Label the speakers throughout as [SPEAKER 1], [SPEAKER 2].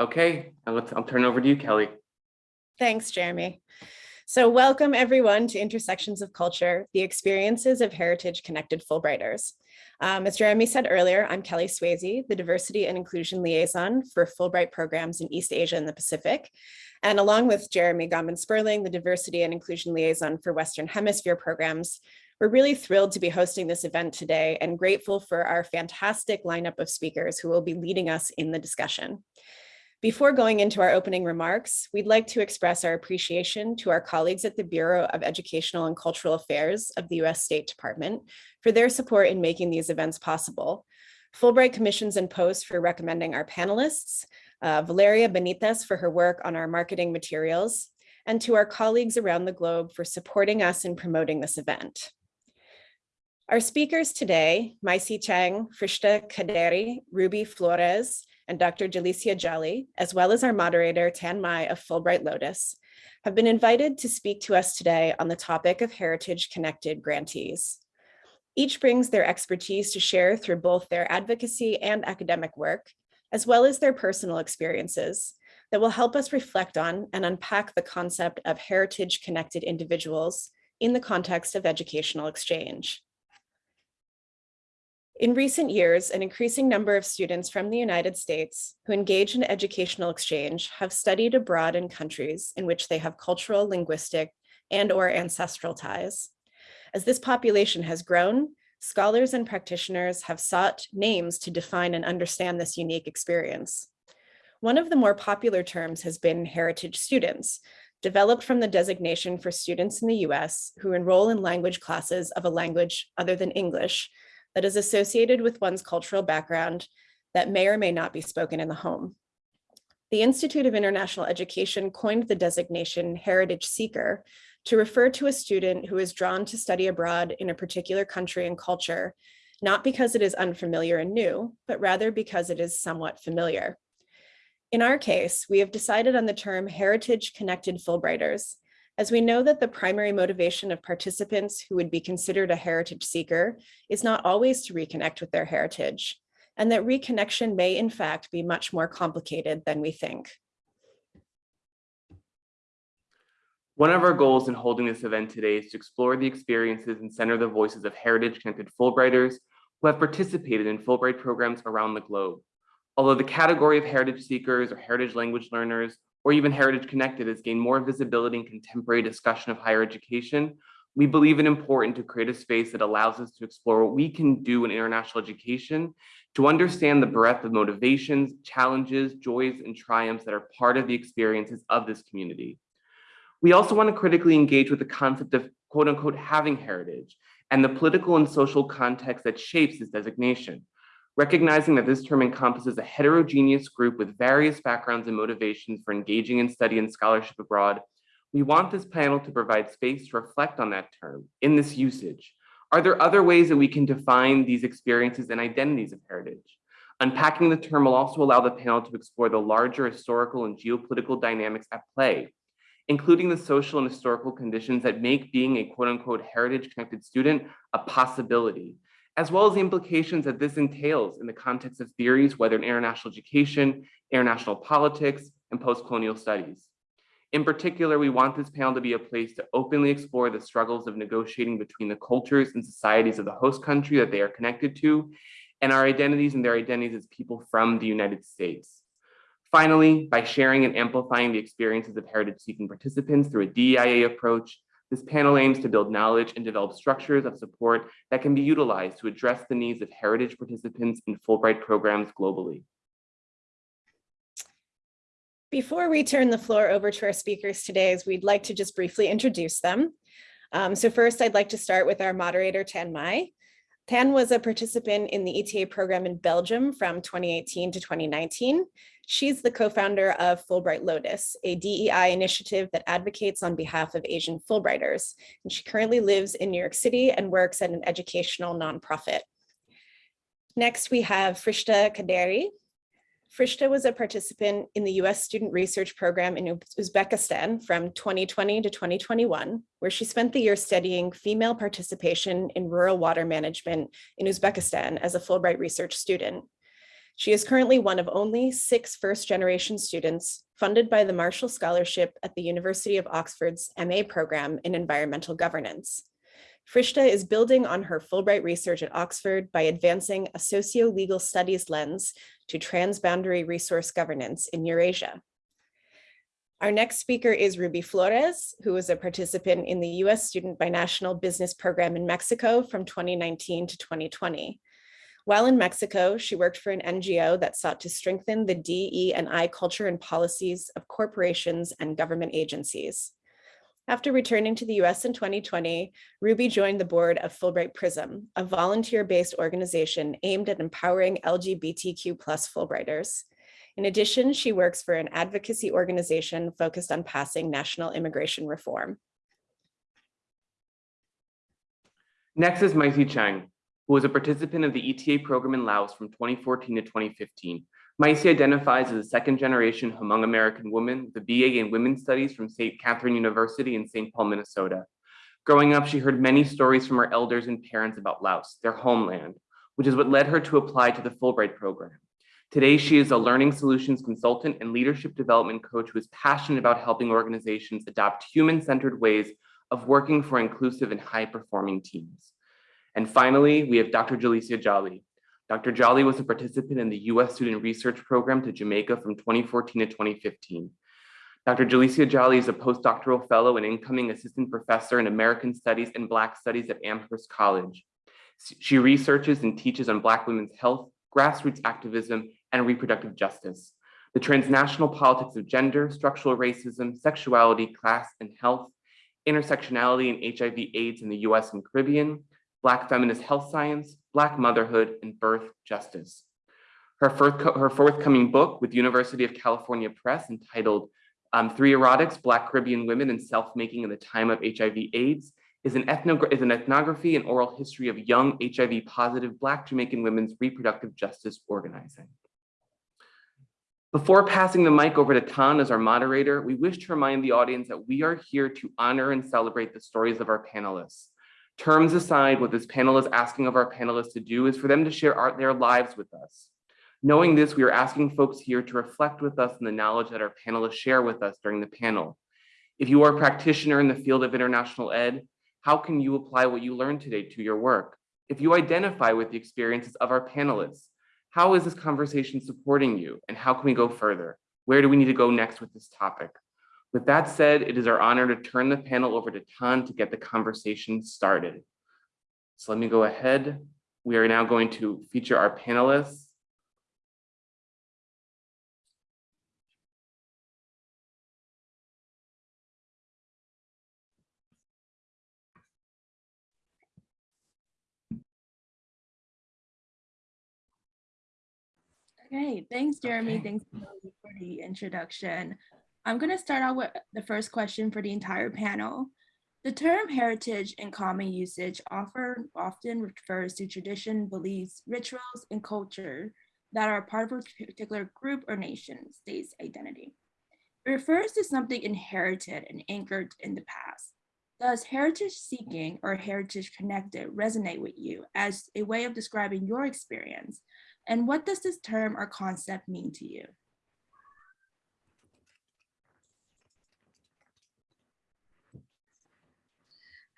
[SPEAKER 1] Okay, let's, I'll turn over to you, Kelly.
[SPEAKER 2] Thanks, Jeremy. So welcome everyone to Intersections of Culture, the experiences of heritage connected Fulbrighters. Um, as Jeremy said earlier, I'm Kelly Swayze, the Diversity and Inclusion Liaison for Fulbright programs in East Asia and the Pacific. And along with Jeremy Gomben Sperling, the Diversity and Inclusion Liaison for Western Hemisphere programs, we're really thrilled to be hosting this event today and grateful for our fantastic lineup of speakers who will be leading us in the discussion. Before going into our opening remarks, we'd like to express our appreciation to our colleagues at the Bureau of Educational and Cultural Affairs of the U.S. State Department for their support in making these events possible. Fulbright Commissions and Post for recommending our panelists, uh, Valeria Benitez for her work on our marketing materials, and to our colleagues around the globe for supporting us in promoting this event. Our speakers today, Maisie Chang, Frishta Kaderi, Ruby Flores, and Dr. Jalicia Jolly, as well as our moderator, Tan Mai of Fulbright Lotus, have been invited to speak to us today on the topic of heritage connected grantees. Each brings their expertise to share through both their advocacy and academic work, as well as their personal experiences that will help us reflect on and unpack the concept of heritage connected individuals in the context of educational exchange. In recent years, an increasing number of students from the United States who engage in educational exchange have studied abroad in countries in which they have cultural, linguistic, and or ancestral ties. As this population has grown, scholars and practitioners have sought names to define and understand this unique experience. One of the more popular terms has been heritage students, developed from the designation for students in the US who enroll in language classes of a language other than English that is associated with one's cultural background that may or may not be spoken in the home. The Institute of International Education coined the designation heritage seeker to refer to a student who is drawn to study abroad in a particular country and culture, not because it is unfamiliar and new, but rather because it is somewhat familiar. In our case, we have decided on the term heritage connected Fulbrighters as we know that the primary motivation of participants who would be considered a heritage seeker is not always to reconnect with their heritage, and that reconnection may in fact be much more complicated than we think.
[SPEAKER 1] One of our goals in holding this event today is to explore the experiences and center the voices of heritage connected Fulbrighters who have participated in Fulbright programs around the globe. Although the category of heritage seekers or heritage language learners or even Heritage Connected has gained more visibility in contemporary discussion of higher education, we believe it important to create a space that allows us to explore what we can do in international education to understand the breadth of motivations, challenges, joys, and triumphs that are part of the experiences of this community. We also want to critically engage with the concept of quote unquote having heritage and the political and social context that shapes this designation recognizing that this term encompasses a heterogeneous group with various backgrounds and motivations for engaging in study and scholarship abroad, we want this panel to provide space to reflect on that term in this usage. Are there other ways that we can define these experiences and identities of heritage? Unpacking the term will also allow the panel to explore the larger historical and geopolitical dynamics at play, including the social and historical conditions that make being a quote unquote heritage connected student a possibility, as well as the implications that this entails in the context of theories, whether in international education, international politics, and post-colonial studies. In particular, we want this panel to be a place to openly explore the struggles of negotiating between the cultures and societies of the host country that they are connected to, and our identities and their identities as people from the United States. Finally, by sharing and amplifying the experiences of heritage-seeking participants through a DEIA approach, this panel aims to build knowledge and develop structures of support that can be utilized to address the needs of heritage participants in Fulbright programs globally.
[SPEAKER 2] Before we turn the floor over to our speakers today, we'd like to just briefly introduce them. Um, so first, I'd like to start with our moderator, Tan Mai. Tan was a participant in the ETA program in Belgium from 2018 to 2019. She's the co-founder of Fulbright Lotus, a DEI initiative that advocates on behalf of Asian Fulbrighters. And she currently lives in New York City and works at an educational nonprofit. Next, we have Frishta Kaderi. Frishta was a participant in the US Student Research Program in Uzbekistan from 2020 to 2021, where she spent the year studying female participation in rural water management in Uzbekistan as a Fulbright research student. She is currently one of only six first-generation students funded by the Marshall Scholarship at the University of Oxford's MA program in environmental governance. Frishta is building on her Fulbright research at Oxford by advancing a socio-legal studies lens to transboundary resource governance in Eurasia. Our next speaker is Ruby Flores, who was a participant in the US Student Binational Business Program in Mexico from 2019 to 2020. While in Mexico, she worked for an NGO that sought to strengthen the DE and I culture and policies of corporations and government agencies. After returning to the US in 2020, Ruby joined the board of Fulbright Prism, a volunteer-based organization aimed at empowering LGBTQ plus Fulbrighters. In addition, she works for an advocacy organization focused on passing national immigration reform.
[SPEAKER 1] Next is Maisie Chang, who was a participant of the ETA program in Laos from 2014 to 2015. Maisie identifies as a second generation Hmong American woman with a BA in Women's Studies from St. Catherine University in St. Paul, Minnesota. Growing up, she heard many stories from her elders and parents about Laos, their homeland, which is what led her to apply to the Fulbright program. Today, she is a learning solutions consultant and leadership development coach who is passionate about helping organizations adopt human-centered ways of working for inclusive and high-performing teams. And finally, we have Dr. Jalicia Jolly. Dr. Jolly was a participant in the US Student Research Program to Jamaica from 2014 to 2015. Dr. Jalicia Jolly is a postdoctoral fellow and incoming assistant professor in American Studies and Black Studies at Amherst College. She researches and teaches on Black women's health, grassroots activism, and reproductive justice, the transnational politics of gender, structural racism, sexuality, class, and health, intersectionality and HIV AIDS in the US and Caribbean, Black feminist health science, Black motherhood, and birth justice. Her, her forthcoming book with University of California Press entitled um, Three Erotics, Black Caribbean Women and Self-Making in the Time of HIV AIDS is an, is an ethnography and oral history of young HIV positive Black Jamaican women's reproductive justice organizing. Before passing the mic over to Tan as our moderator, we wish to remind the audience that we are here to honor and celebrate the stories of our panelists. Terms aside, what this panel is asking of our panelists to do is for them to share our, their lives with us. Knowing this, we are asking folks here to reflect with us on the knowledge that our panelists share with us during the panel. If you are a practitioner in the field of international ed, how can you apply what you learned today to your work? If you identify with the experiences of our panelists, how is this conversation supporting you and how can we go further? Where do we need to go next with this topic? With that said, it is our honor to turn the panel over to Tan to get the conversation started. So let me go ahead. We are now going to feature our panelists.
[SPEAKER 3] Okay, thanks, Jeremy. Okay. Thanks for the introduction. I'm going to start out with the first question for the entire panel. The term heritage in common usage offer, often refers to tradition, beliefs, rituals, and culture that are part of a particular group or nation state's identity. It refers to something inherited and anchored in the past. Does heritage seeking or heritage connected resonate with you as a way of describing your experience and what does this term or concept mean to you?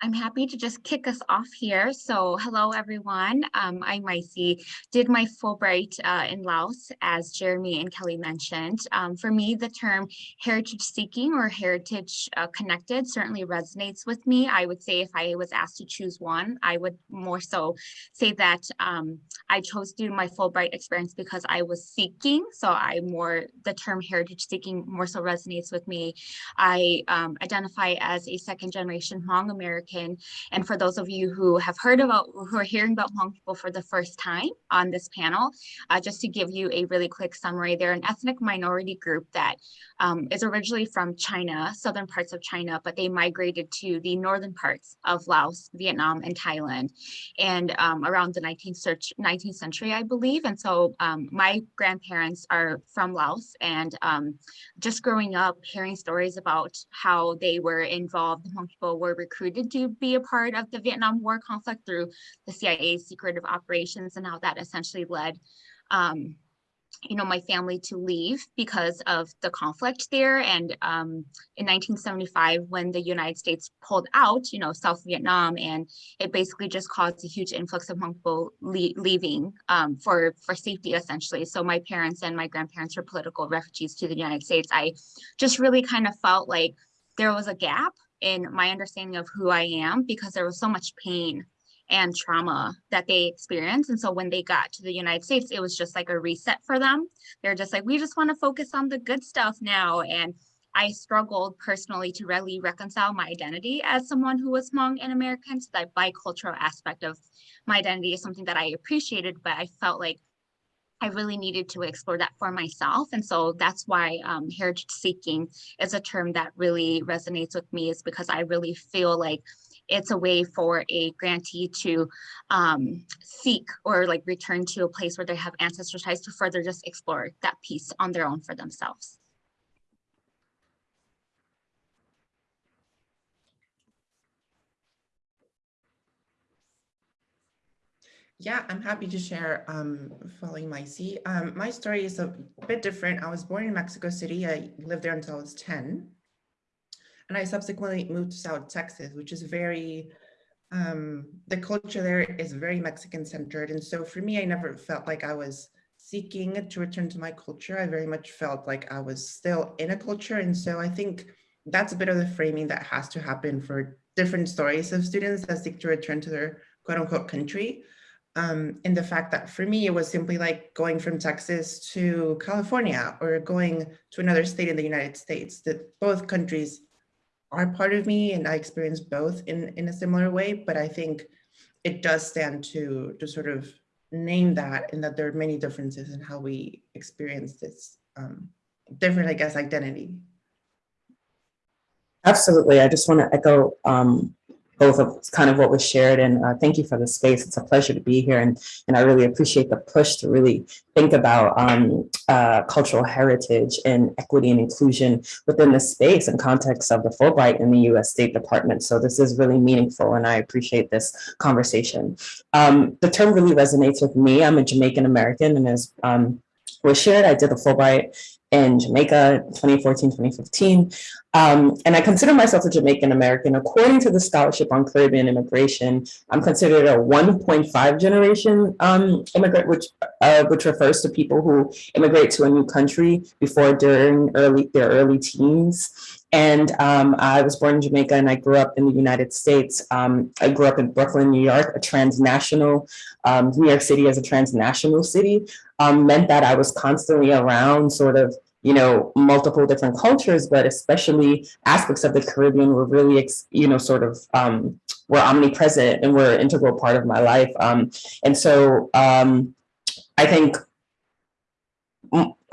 [SPEAKER 4] I'm happy to just kick us off here. So hello, everyone. Um, I'm Maisie, did my Fulbright uh, in Laos, as Jeremy and Kelly mentioned. Um, for me, the term heritage seeking or heritage uh, connected certainly resonates with me. I would say if I was asked to choose one, I would more so say that um, I chose to do my Fulbright experience because I was seeking. So I more, the term heritage seeking more so resonates with me. I um, identify as a second generation Hmong American American. And for those of you who have heard about, who are hearing about Hmong people for the first time on this panel, uh, just to give you a really quick summary, they're an ethnic minority group that um, is originally from China, southern parts of China, but they migrated to the northern parts of Laos, Vietnam, and Thailand, and um, around the 19th, 19th, century, I believe. And so um, my grandparents are from Laos, and um, just growing up, hearing stories about how they were involved, Hmong people were recruited to be a part of the Vietnam War conflict through the CIA's secretive operations and how that essentially led um, you know, my family to leave because of the conflict there. And um, in 1975, when the United States pulled out, you know, South Vietnam, and it basically just caused a huge influx of Hmong people le leaving um, for for safety, essentially. So my parents and my grandparents were political refugees to the United States. I just really kind of felt like there was a gap in my understanding of who I am because there was so much pain and trauma that they experienced. And so when they got to the United States, it was just like a reset for them. They're just like, we just want to focus on the good stuff now. And I struggled personally to really reconcile my identity as someone who was Hmong and American. So that bicultural aspect of my identity is something that I appreciated, but I felt like I really needed to explore that for myself. And so that's why um, heritage seeking is a term that really resonates with me is because I really feel like it's a way for a grantee to um, seek or like return to a place where they have ancestral ties to further just explore that piece on their own for themselves.
[SPEAKER 5] Yeah, I'm happy to share um, following Maisie. Um, my story is a bit different. I was born in Mexico City. I lived there until I was 10. And I subsequently moved to South Texas, which is very, um, the culture there is very Mexican centered. And so for me, I never felt like I was seeking to return to my culture. I very much felt like I was still in a culture. And so I think that's a bit of the framing that has to happen for different stories of students that seek to return to their quote unquote country um, in the fact that for me, it was simply like going from Texas to California or going to another state in the United States, that both countries are part of me and I experience both in, in a similar way, but I think it does stand to, to sort of name that and that there are many differences in how we experience this um, different, I guess, identity.
[SPEAKER 6] Absolutely. I just want to echo um, both of kind of what was shared and uh, thank you for the space. It's a pleasure to be here and, and I really appreciate the push to really think about um, uh, cultural heritage and equity and inclusion within the space and context of the Fulbright in the US State Department. So this is really meaningful and I appreciate this conversation. Um, the term really resonates with me. I'm a Jamaican American and as um, was shared, I did the Fulbright in Jamaica 2014, 2015. Um, and I consider myself a Jamaican American. According to the Scholarship on Caribbean Immigration, I'm considered a 1.5 generation um, immigrant, which uh, which refers to people who immigrate to a new country before during early their early teens. And um, I was born in Jamaica and I grew up in the United States. Um, I grew up in Brooklyn, New York, a transnational, um, New York City as a transnational city um, meant that I was constantly around sort of you know, multiple different cultures, but especially aspects of the Caribbean were really, you know, sort of um, were omnipresent and were an integral part of my life. Um, and so um, I think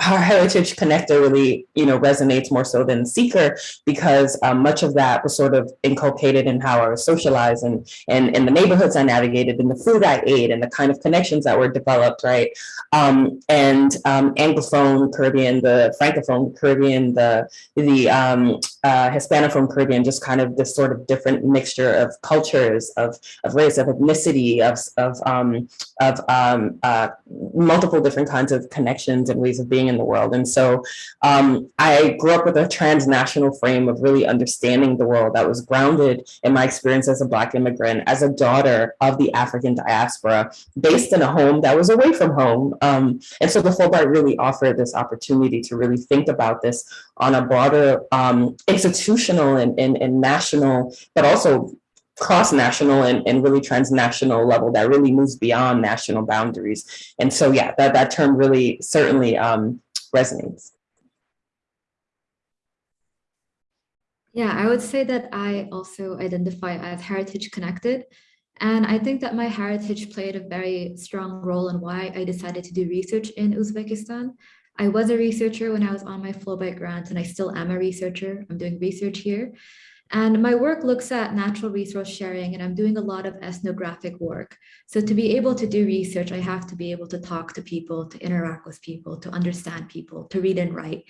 [SPEAKER 6] our heritage connector really, you know, resonates more so than seeker because um, much of that was sort of inculcated in how I was socialized and, and in the neighborhoods I navigated and the food I ate and the kind of connections that were developed, right? Um, and um, Anglophone Caribbean, the Francophone Caribbean, the, the um, uh, Hispanophone Caribbean, just kind of this sort of different mixture of cultures, of, of race, of ethnicity, of, of, um, of um, uh, multiple different kinds of connections and ways of being in the world. And so um, I grew up with a transnational frame of really understanding the world that was grounded in my experience as a Black immigrant, as a daughter of the African diaspora, based in a home that was away from home. Um, and so the Fulbright really offered this opportunity to really think about this on a broader um, institutional and, and, and national, but also cross-national and, and really transnational level that really moves beyond national boundaries. And so, yeah, that, that term really certainly um, resonates.
[SPEAKER 7] Yeah, I would say that I also identify as heritage connected. And I think that my heritage played a very strong role in why I decided to do research in Uzbekistan. I was a researcher when I was on my Fulbright grant, and I still am a researcher. I'm doing research here. And my work looks at natural resource sharing, and I'm doing a lot of ethnographic work. So to be able to do research, I have to be able to talk to people, to interact with people, to understand people, to read and write.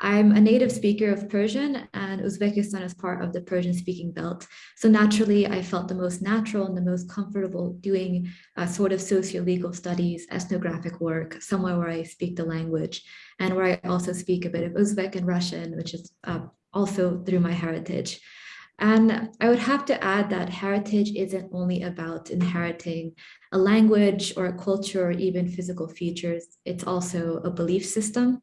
[SPEAKER 7] I'm a native speaker of Persian and Uzbekistan is part of the Persian speaking belt. So naturally, I felt the most natural and the most comfortable doing a sort of socio-legal studies, ethnographic work, somewhere where I speak the language and where I also speak a bit of Uzbek and Russian, which is uh, also through my heritage. And I would have to add that heritage isn't only about inheriting a language or a culture or even physical features, it's also a belief system.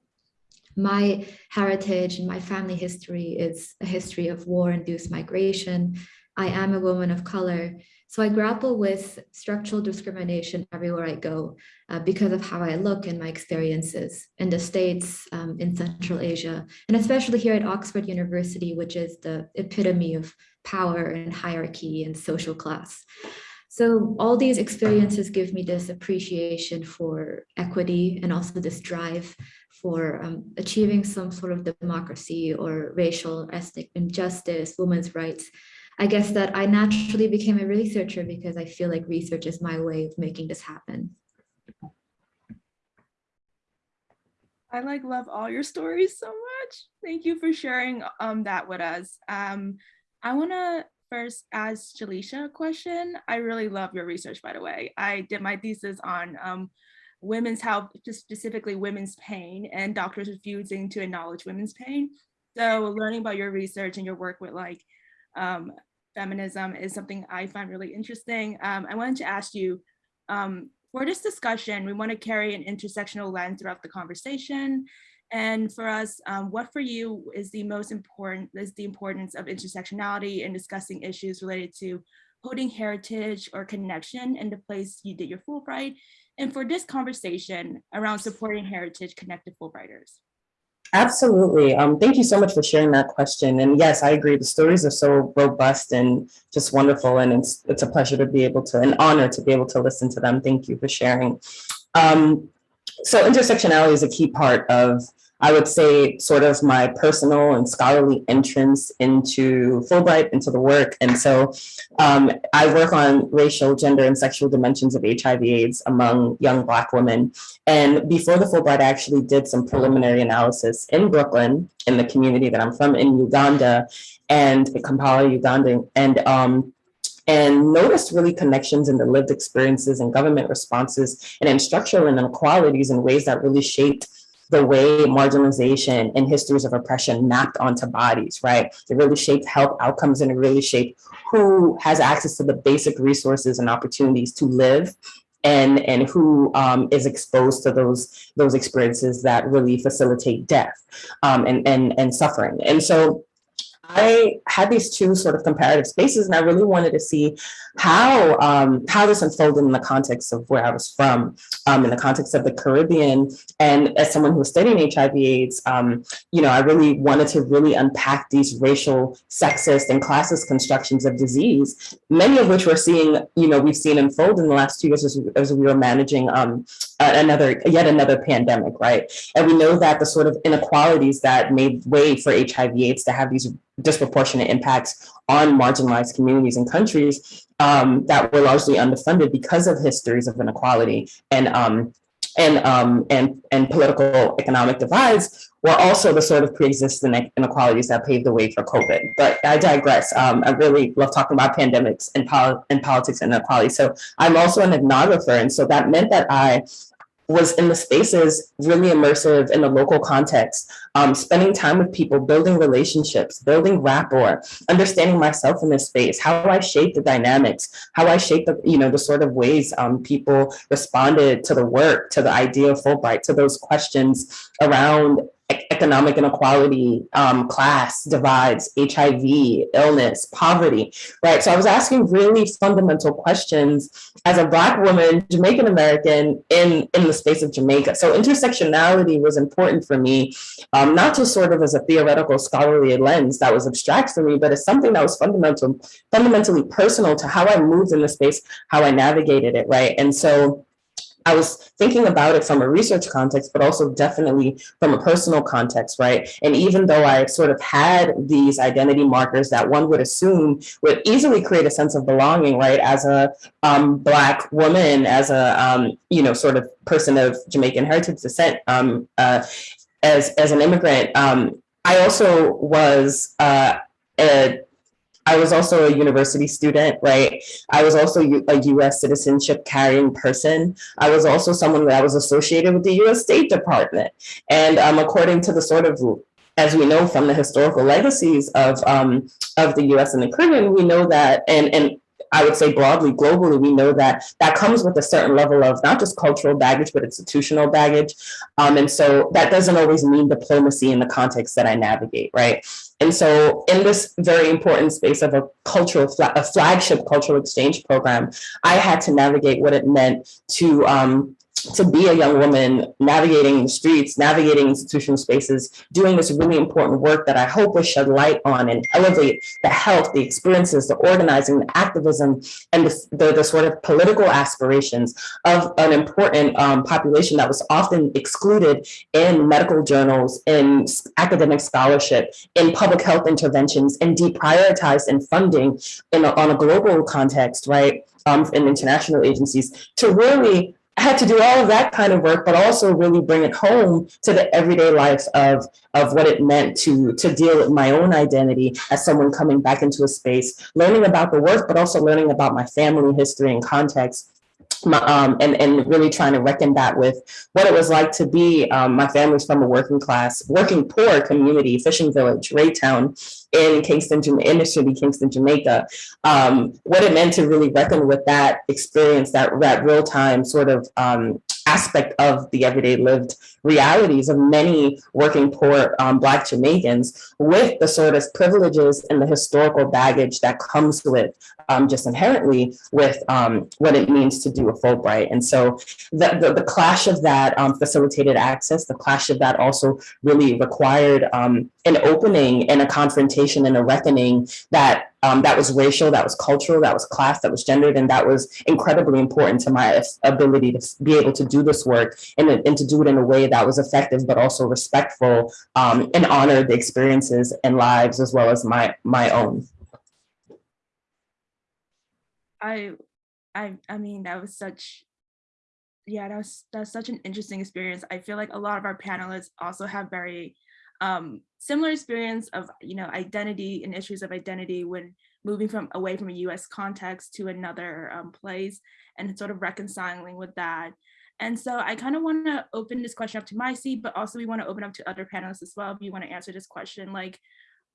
[SPEAKER 7] My heritage and my family history is a history of war-induced migration. I am a woman of color, so I grapple with structural discrimination everywhere I go uh, because of how I look and my experiences in the States, um, in Central Asia, and especially here at Oxford University, which is the epitome of power and hierarchy and social class. So all these experiences give me this appreciation for equity and also this drive for um, achieving some sort of democracy or racial ethnic injustice, women's rights. I guess that I naturally became a researcher because I feel like research is my way of making this happen.
[SPEAKER 3] I like love all your stories so much. Thank you for sharing um, that with us. Um, I want to first ask Jalicia a question. I really love your research, by the way. I did my thesis on um, women's health, specifically women's pain and doctors refusing to acknowledge women's pain. So learning about your research and your work with like um, feminism is something I find really interesting. Um, I wanted to ask you, um, for this discussion, we want to carry an intersectional lens throughout the conversation. And for us, um, what for you is the most important, is the importance of intersectionality in discussing issues related to holding heritage or connection in the place you did your Fulbright, and for this conversation around supporting heritage connected Fulbrighters.
[SPEAKER 6] Absolutely. Um, thank you so much for sharing that question. And yes, I agree. The stories are so robust and just wonderful. And it's it's a pleasure to be able to, an honor to be able to listen to them. Thank you for sharing. Um, so intersectionality is a key part of I would say sort of my personal and scholarly entrance into Fulbright, into the work. And so um, I work on racial, gender, and sexual dimensions of HIV AIDS among young Black women. And before the Fulbright, I actually did some preliminary analysis in Brooklyn, in the community that I'm from, in Uganda, and Kampala, Uganda. And um, and noticed really connections in the lived experiences and government responses and in structural inequalities in ways that really shaped the way marginalization and histories of oppression mapped onto bodies, right? It really shaped health outcomes and it really shaped who has access to the basic resources and opportunities to live and, and who um, is exposed to those, those experiences that really facilitate death um, and, and, and suffering. And so I had these two sort of comparative spaces and I really wanted to see how um, how this unfolded in the context of where I was from, um, in the context of the Caribbean. And as someone who was studying HIV AIDS, um, you know, I really wanted to really unpack these racial, sexist, and classist constructions of disease, many of which we're seeing, you know, we've seen unfold in the last two years as, as we were managing um, another, yet another pandemic, right? And we know that the sort of inequalities that made way for HIV AIDS to have these disproportionate impacts on marginalized communities and countries um, that were largely underfunded because of histories of inequality and um, and um, and and political economic divides were also the sort of pre-existing inequalities that paved the way for COVID. But I digress. Um, I really love talking about pandemics and, pol and politics and inequality. So I'm also an ethnographer, and so that meant that I was in the spaces really immersive in the local context, um, spending time with people, building relationships, building rapport, understanding myself in this space, how I shaped the dynamics, how I shaped the, you know, the sort of ways um, people responded to the work, to the idea of Fulbright, to those questions around economic inequality, um, class divides, HIV, illness, poverty, right? So I was asking really fundamental questions as a Black woman, Jamaican American in, in the space of Jamaica. So intersectionality was important for me, um, not just sort of as a theoretical scholarly lens that was abstract for me, but as something that was fundamental, fundamentally personal to how I moved in the space, how I navigated it, right? And so I was thinking about it from a research context, but also definitely from a personal context, right? And even though I sort of had these identity markers that one would assume would easily create a sense of belonging, right? As a um, Black woman, as a, um, you know, sort of person of Jamaican heritage descent, um, uh, as as an immigrant, um, I also was uh, a I was also a university student, right? I was also a US citizenship carrying person. I was also someone that was associated with the US State Department. And um, according to the sort of, as we know from the historical legacies of, um, of the US and the Caribbean, we know that, and, and I would say broadly, globally, we know that that comes with a certain level of not just cultural baggage, but institutional baggage. Um, and so that doesn't always mean diplomacy in the context that I navigate, right? And so in this very important space of a cultural, a flagship cultural exchange program, I had to navigate what it meant to um, to be a young woman navigating the streets, navigating institutional spaces, doing this really important work that I hope will shed light on and elevate the health, the experiences, the organizing, the activism, and the, the, the sort of political aspirations of an important um, population that was often excluded in medical journals, in academic scholarship, in public health interventions, and deprioritized in funding in a, on a global context, right? Um, in international agencies to really I had to do all of that kind of work, but also really bring it home to the everyday life of of what it meant to to deal with my own identity as someone coming back into a space, learning about the work, but also learning about my family history and context. My, um, and and really trying to reckon that with what it was like to be um, my family's from a working class, working poor community, fishing village, Rae Town in Kingston, in inner city Kingston, Jamaica. Um, what it meant to really reckon with that experience, that that real time sort of um, aspect of the everyday lived realities of many working poor um, Black Jamaicans with the sort of privileges and the historical baggage that comes with um, just inherently with um, what it means to do a Fulbright. And so the, the, the clash of that um, facilitated access, the clash of that also really required um, an opening and a confrontation and a reckoning that um, that was racial, that was cultural, that was class, that was gendered, and that was incredibly important to my ability to be able to do this work and, and to do it in a way that was effective, but also respectful um, and honored the experiences and lives as well as my my own.
[SPEAKER 3] I, I, I mean, that was such, yeah, that was that's such an interesting experience. I feel like a lot of our panelists also have very um, similar experience of you know identity and issues of identity when moving from away from a U.S. context to another um, place and sort of reconciling with that. And so I kind of want to open this question up to Maisie, but also we want to open up to other panelists as well. If you want to answer this question, like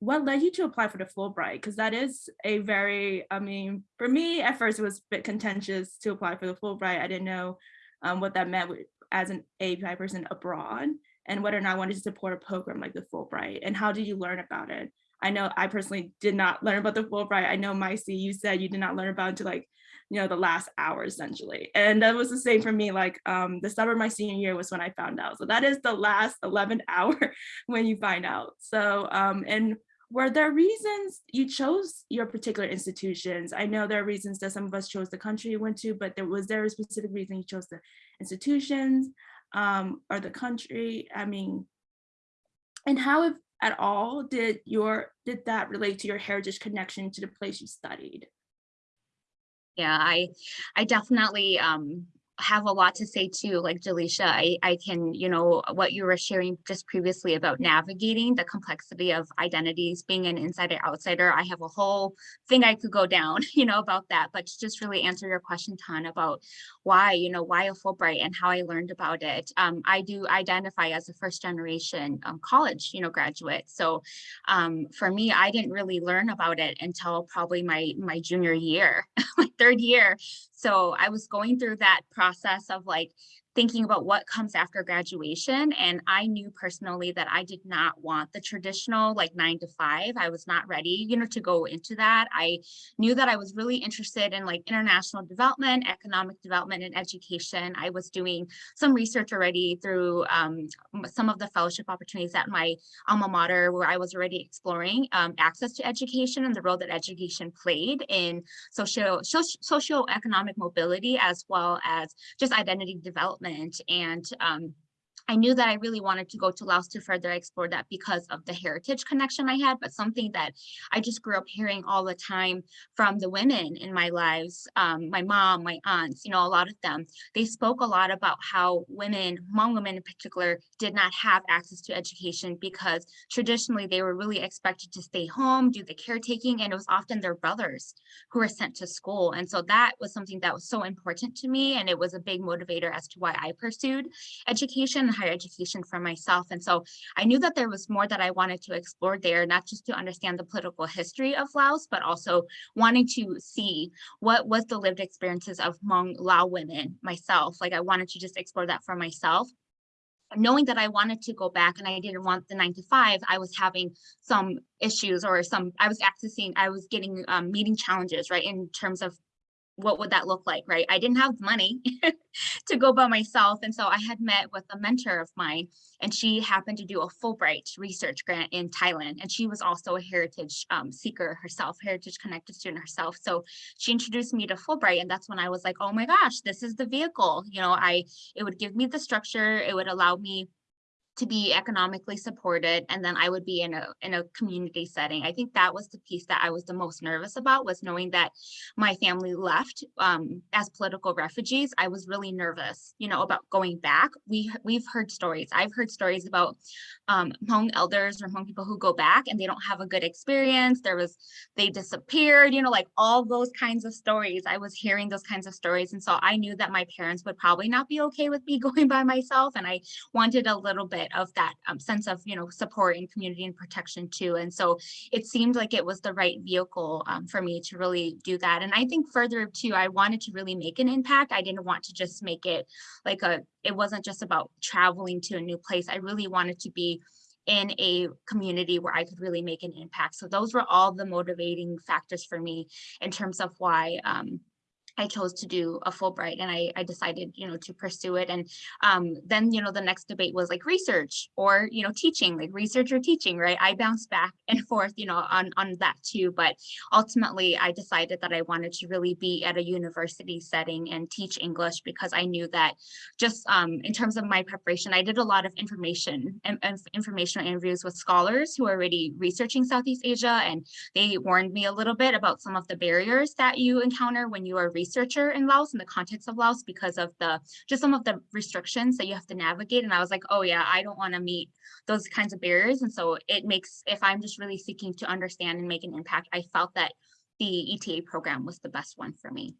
[SPEAKER 3] what led you to apply for the Fulbright? Because that is a very, I mean, for me at first it was a bit contentious to apply for the Fulbright. I didn't know um, what that meant as an API person abroad and whether or not I wanted to support a program like the Fulbright and how did you learn about it? I know I personally did not learn about the Fulbright. I know Maisie, you said you did not learn about it until like, you know, the last hour essentially. And that was the same for me. Like um, the summer of my senior year was when I found out. So that is the last 11 hour when you find out. So, um, and were there reasons you chose your particular institutions? I know there are reasons that some of us chose the country you went to, but there was there a specific reason you chose the institutions um, or the country? I mean, and how if at all did your did that relate to your heritage connection to the place you studied?
[SPEAKER 4] Yeah, I, I definitely um, have a lot to say too. Like Jalicia, I, I can, you know, what you were sharing just previously about navigating the complexity of identities, being an insider outsider. I have a whole thing I could go down, you know, about that. But to just really answer your question, Tan, about why, you know, why a Fulbright and how I learned about it. Um, I do identify as a first generation um, college, you know, graduate. So um, for me, I didn't really learn about it until probably my my junior year, my third year. So I was going through that process of like thinking about what comes after graduation. And I knew personally that I did not want the traditional like nine to five. I was not ready, you know, to go into that. I knew that I was really interested in like international development, economic development and education. I was doing some research already through um, some of the fellowship opportunities at my alma mater where I was already exploring um, access to education and the role that education played in socio, socio socioeconomic mobility as well as just identity development and um, I knew that I really wanted to go to Laos to further explore that because of the heritage connection I had, but something that I just grew up hearing all the time from the women in my lives, um, my mom, my aunts, you know, a lot of them, they spoke a lot about how women, Hmong women in particular, did not have access to education because traditionally they were really expected to stay home, do the caretaking, and it was often their brothers who were sent to school. And so that was something that was so important to me. And it was a big motivator as to why I pursued education, higher education for myself. And so I knew that there was more that I wanted to explore there, not just to understand the political history of Laos, but also wanting to see what was the lived experiences of Hmong Lao women myself. Like I wanted to just explore that for myself knowing that I wanted to go back and I didn't want the nine to five, I was having some issues or some, I was accessing, I was getting um, meeting challenges, right? In terms of what would that look like, right? I didn't have the money to go by myself. And so I had met with a mentor of mine and she happened to do a Fulbright research grant in Thailand. And she was also a heritage um, seeker herself, heritage connected student herself. So she introduced me to Fulbright and that's when I was like, oh my gosh, this is the vehicle. You know, I, it would give me the structure, it would allow me to be economically supported and then I would be in a in a community setting. I think that was the piece that I was the most nervous about was knowing that my family left um, as political refugees. I was really nervous, you know, about going back. We we've heard stories. I've heard stories about um, Hmong elders or Hmong people who go back and they don't have a good experience. There was they disappeared, you know, like all those kinds of stories. I was hearing those kinds of stories, and so I knew that my parents would probably not be okay with me going by myself, and I wanted a little bit of that um, sense of you know support and community and protection too and so it seemed like it was the right vehicle um, for me to really do that and i think further too i wanted to really make an impact i didn't want to just make it like a it wasn't just about traveling to a new place i really wanted to be in a community where I could really make an impact. So those were all the motivating factors for me in terms of why um, I chose to do a Fulbright and I, I decided, you know, to pursue it. And um, then, you know, the next debate was like research or, you know, teaching, like research or teaching, right? I bounced back and forth, you know, on, on that too. But ultimately, I decided that I wanted to really be at a university setting and teach English because I knew that just um, in terms of my preparation, I did a lot of information and, and informational interviews with scholars who are already researching Southeast Asia. And they warned me a little bit about some of the barriers that you encounter when you are researcher in Laos in the context of Laos because of the just some of the restrictions that you have to navigate. And I was like, oh yeah, I don't want to meet those kinds of barriers. And so it makes, if I'm just really seeking to understand and make an impact, I felt that the ETA program was the best one for me.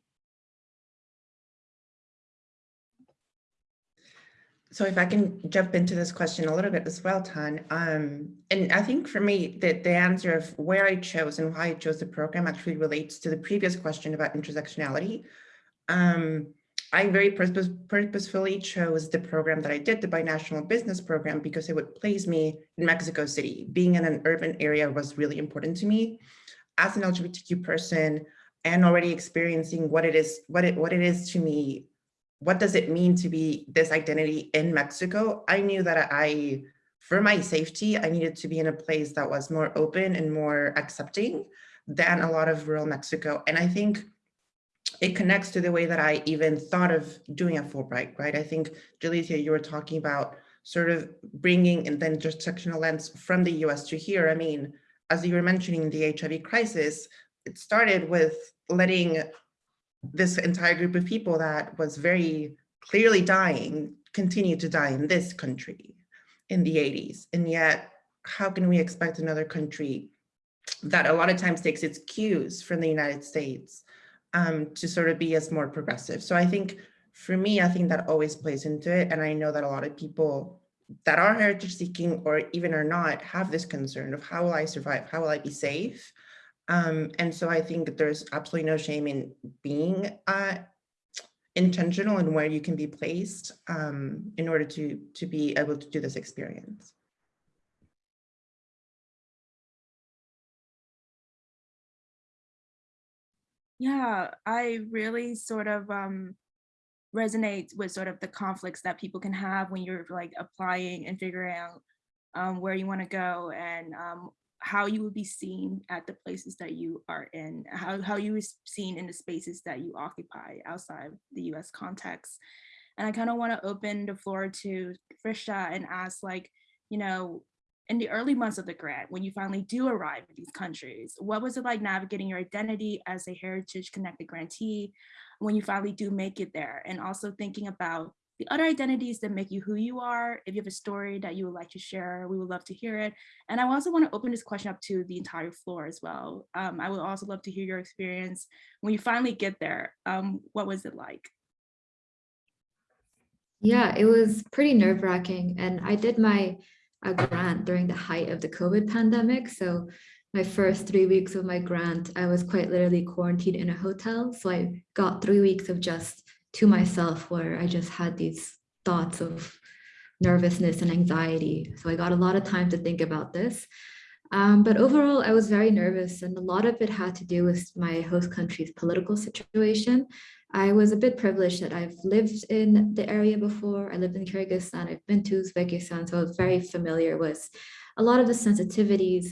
[SPEAKER 5] So if I can jump into this question a little bit as well, Tan, um, and I think for me that the answer of where I chose and why I chose the program actually relates to the previous question about intersectionality. Um, I very purpose, purposefully chose the program that I did, the binational business program, because it would place me in Mexico City. Being in an urban area was really important to me. As an LGBTQ person and already experiencing what it is, what it what it is to me what does it mean to be this identity in Mexico? I knew that I, for my safety, I needed to be in a place that was more open and more accepting than a lot of rural Mexico. And I think it connects to the way that I even thought of doing a Fulbright, right? I think, Jalicia, you were talking about sort of bringing and intersectional lens from the US to here. I mean, as you were mentioning the HIV crisis, it started with letting this entire group of people that was very clearly dying continued to die in this country in the 80s. And yet, how can we expect another country that a lot of times takes its cues from the United States um, to sort of be as more progressive? So I think for me, I think that always plays into it. And I know that a lot of people that are heritage seeking or even are not have this concern of how will I survive? How will I be safe? Um, and so I think there's absolutely no shame in being uh, intentional in where you can be placed um, in order to, to be able to do this experience.
[SPEAKER 3] Yeah, I really sort of um, resonate with sort of the conflicts that people can have when you're like applying and figuring out um, where you want to go and um, how you would be seen at the places that you are in, how, how you was seen in the spaces that you occupy outside the US context. And I kind of want to open the floor to Frishta and ask like, you know, in the early months of the grant, when you finally do arrive in these countries, what was it like navigating your identity as a heritage connected grantee when you finally do make it there? And also thinking about the other identities that make you who you are. If you have a story that you would like to share, we would love to hear it. And I also want to open this question up to the entire floor as well. Um, I would also love to hear your experience when you finally get there. Um, what was it like?
[SPEAKER 7] Yeah, it was pretty nerve wracking. And I did my grant during the height of the COVID pandemic. So my first three weeks of my grant, I was quite literally quarantined in a hotel. So I got three weeks of just to myself where I just had these thoughts of nervousness and anxiety. So I got a lot of time to think about this. Um, but overall, I was very nervous and a lot of it had to do with my host country's political situation. I was a bit privileged that I've lived in the area before. I lived in Kyrgyzstan, I've been to Uzbekistan, so I was very familiar with a lot of the sensitivities.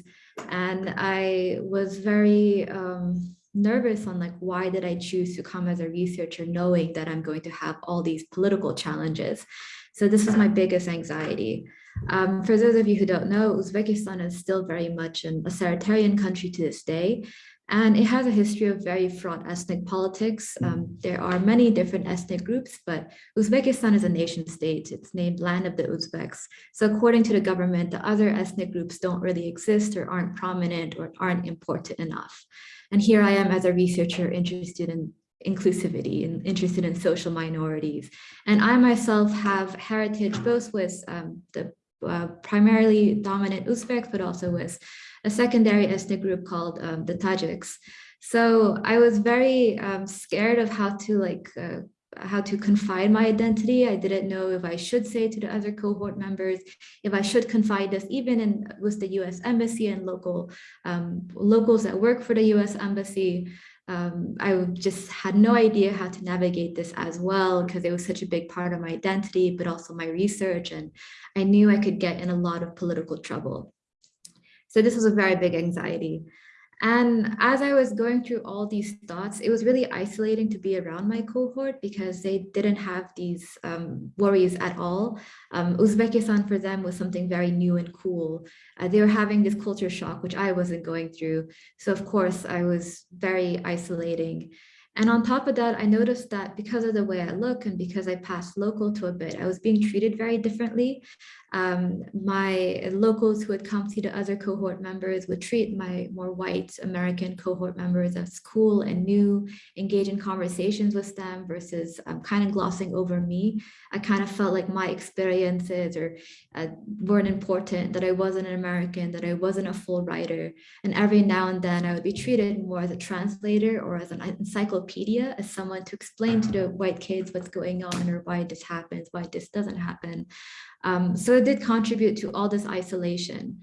[SPEAKER 7] And I was very um, nervous on like, why did I choose to come as a researcher knowing that I'm going to have all these political challenges? So this was my biggest anxiety. Um, for those of you who don't know, Uzbekistan is still very much an authoritarian country to this day. And it has a history of very fraught ethnic politics. Um, there are many different ethnic groups, but Uzbekistan is a nation state. It's named Land of the Uzbeks. So according to the government, the other ethnic groups don't really exist or aren't prominent or aren't important enough. And here I am as a researcher interested in inclusivity and interested in social minorities. And I myself have heritage both with um, the uh, primarily dominant Uzbeks, but also with a secondary ethnic group called um, the Tajiks. So I was very um, scared of how to like uh, how to confide my identity. I didn't know if I should say to the other cohort members, if I should confide this even in with the US embassy and local um, locals that work for the US embassy. Um, I just had no idea how to navigate this as well because it was such a big part of my identity, but also my research. And I knew I could get in a lot of political trouble. So this was a very big anxiety. And as I was going through all these thoughts, it was really isolating to be around my cohort because they didn't have these um, worries at all. Um, Uzbekistan for them was something very new and cool. Uh, they were having this culture shock, which I wasn't going through. So of course I was very isolating. And on top of that, I noticed that because of the way I look and because I passed local to a bit, I was being treated very differently. Um, my locals who would come see the other cohort members would treat my more white American cohort members as cool and new, engage in conversations with them versus um, kind of glossing over me. I kind of felt like my experiences or uh, weren't important, that I wasn't an American, that I wasn't a full writer. And every now and then I would be treated more as a translator or as an encyclopedia, as someone to explain to the white kids what's going on or why this happens, why this doesn't happen. Um, so it did contribute to all this isolation.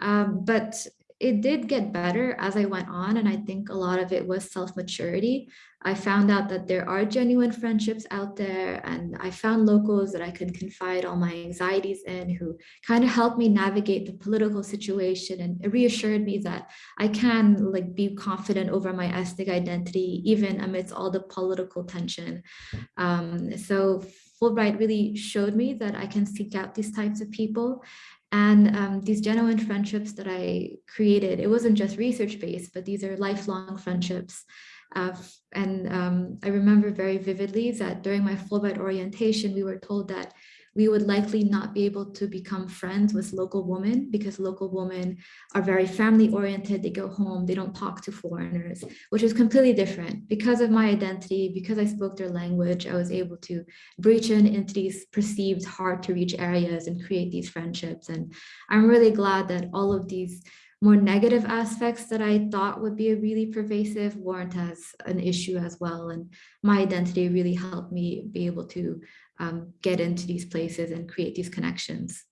[SPEAKER 7] Um, but it did get better as I went on. And I think a lot of it was self-maturity. I found out that there are genuine friendships out there and I found locals that I could confide all my anxieties in who kind of helped me navigate the political situation and reassured me that I can like be confident over my ethnic identity, even amidst all the political tension. Um, so Fulbright really showed me that I can seek out these types of people and um, these genuine friendships that I created, it wasn't just research based, but these are lifelong friendships. Uh, and um, I remember very vividly that during my Fulbright orientation, we were told that we would likely not be able to become friends with local women because local women are very family oriented. They go home, they don't talk to foreigners, which is completely different. Because of my identity, because I spoke their language, I was able to breach in into these perceived hard to reach areas and create these friendships. And I'm really glad that all of these more negative aspects that I thought would be a really pervasive weren't as an issue as well. And my identity really helped me be able to um, get into these places and create these connections.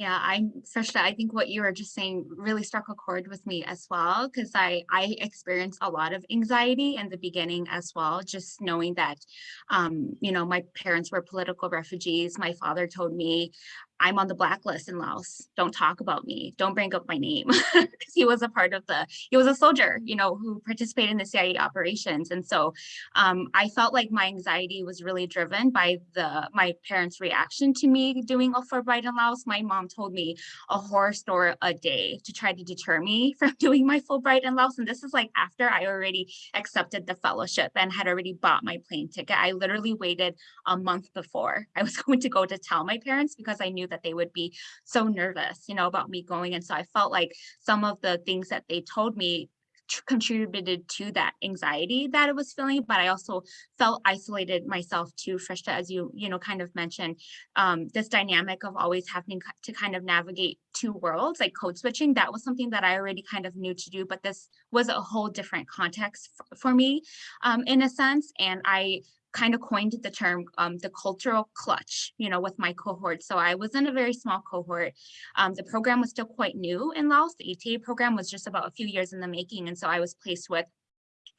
[SPEAKER 4] Yeah, I'm first, I think what you were just saying really struck a chord with me as well, because I, I experienced a lot of anxiety in the beginning as well, just knowing that, um, you know, my parents were political refugees. My father told me, I'm on the blacklist in Laos. Don't talk about me. Don't bring up my name. Because he was a part of the, he was a soldier, you know, who participated in the CIA operations. And so um, I felt like my anxiety was really driven by the my parents' reaction to me doing a Fulbright in Laos. My mom told me a horror story a day to try to deter me from doing my Fulbright in Laos. And this is like after I already accepted the fellowship and had already bought my plane ticket. I literally waited a month before I was going to go to tell my parents because I knew that they would be so nervous, you know, about me going. And so I felt like some of the things that they told me contributed to that anxiety that I was feeling, but I also felt isolated myself too, Frishta, as you, you know, kind of mentioned, um, this dynamic of always having to kind of navigate two worlds, like code switching, that was something that I already kind of knew to do, but this was a whole different context for me, um, in a sense. And I kind of coined the term um, the cultural clutch, you know, with my cohort. So I was in a very small cohort. Um, the program was still quite new in Laos. The ETA program was just about a few years in the making. And so I was placed with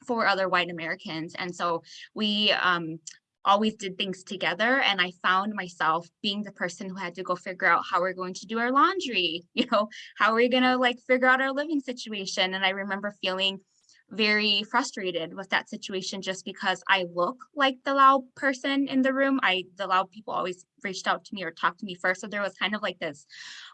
[SPEAKER 4] four other white Americans. And so we um, always did things together. And I found myself being the person who had to go figure out how we're going to do our laundry, you know, how are we going to like figure out our living situation. And I remember feeling very frustrated with that situation just because I look like the Lao person in the room. I the Lao people always reached out to me or talked to me first. So there was kind of like this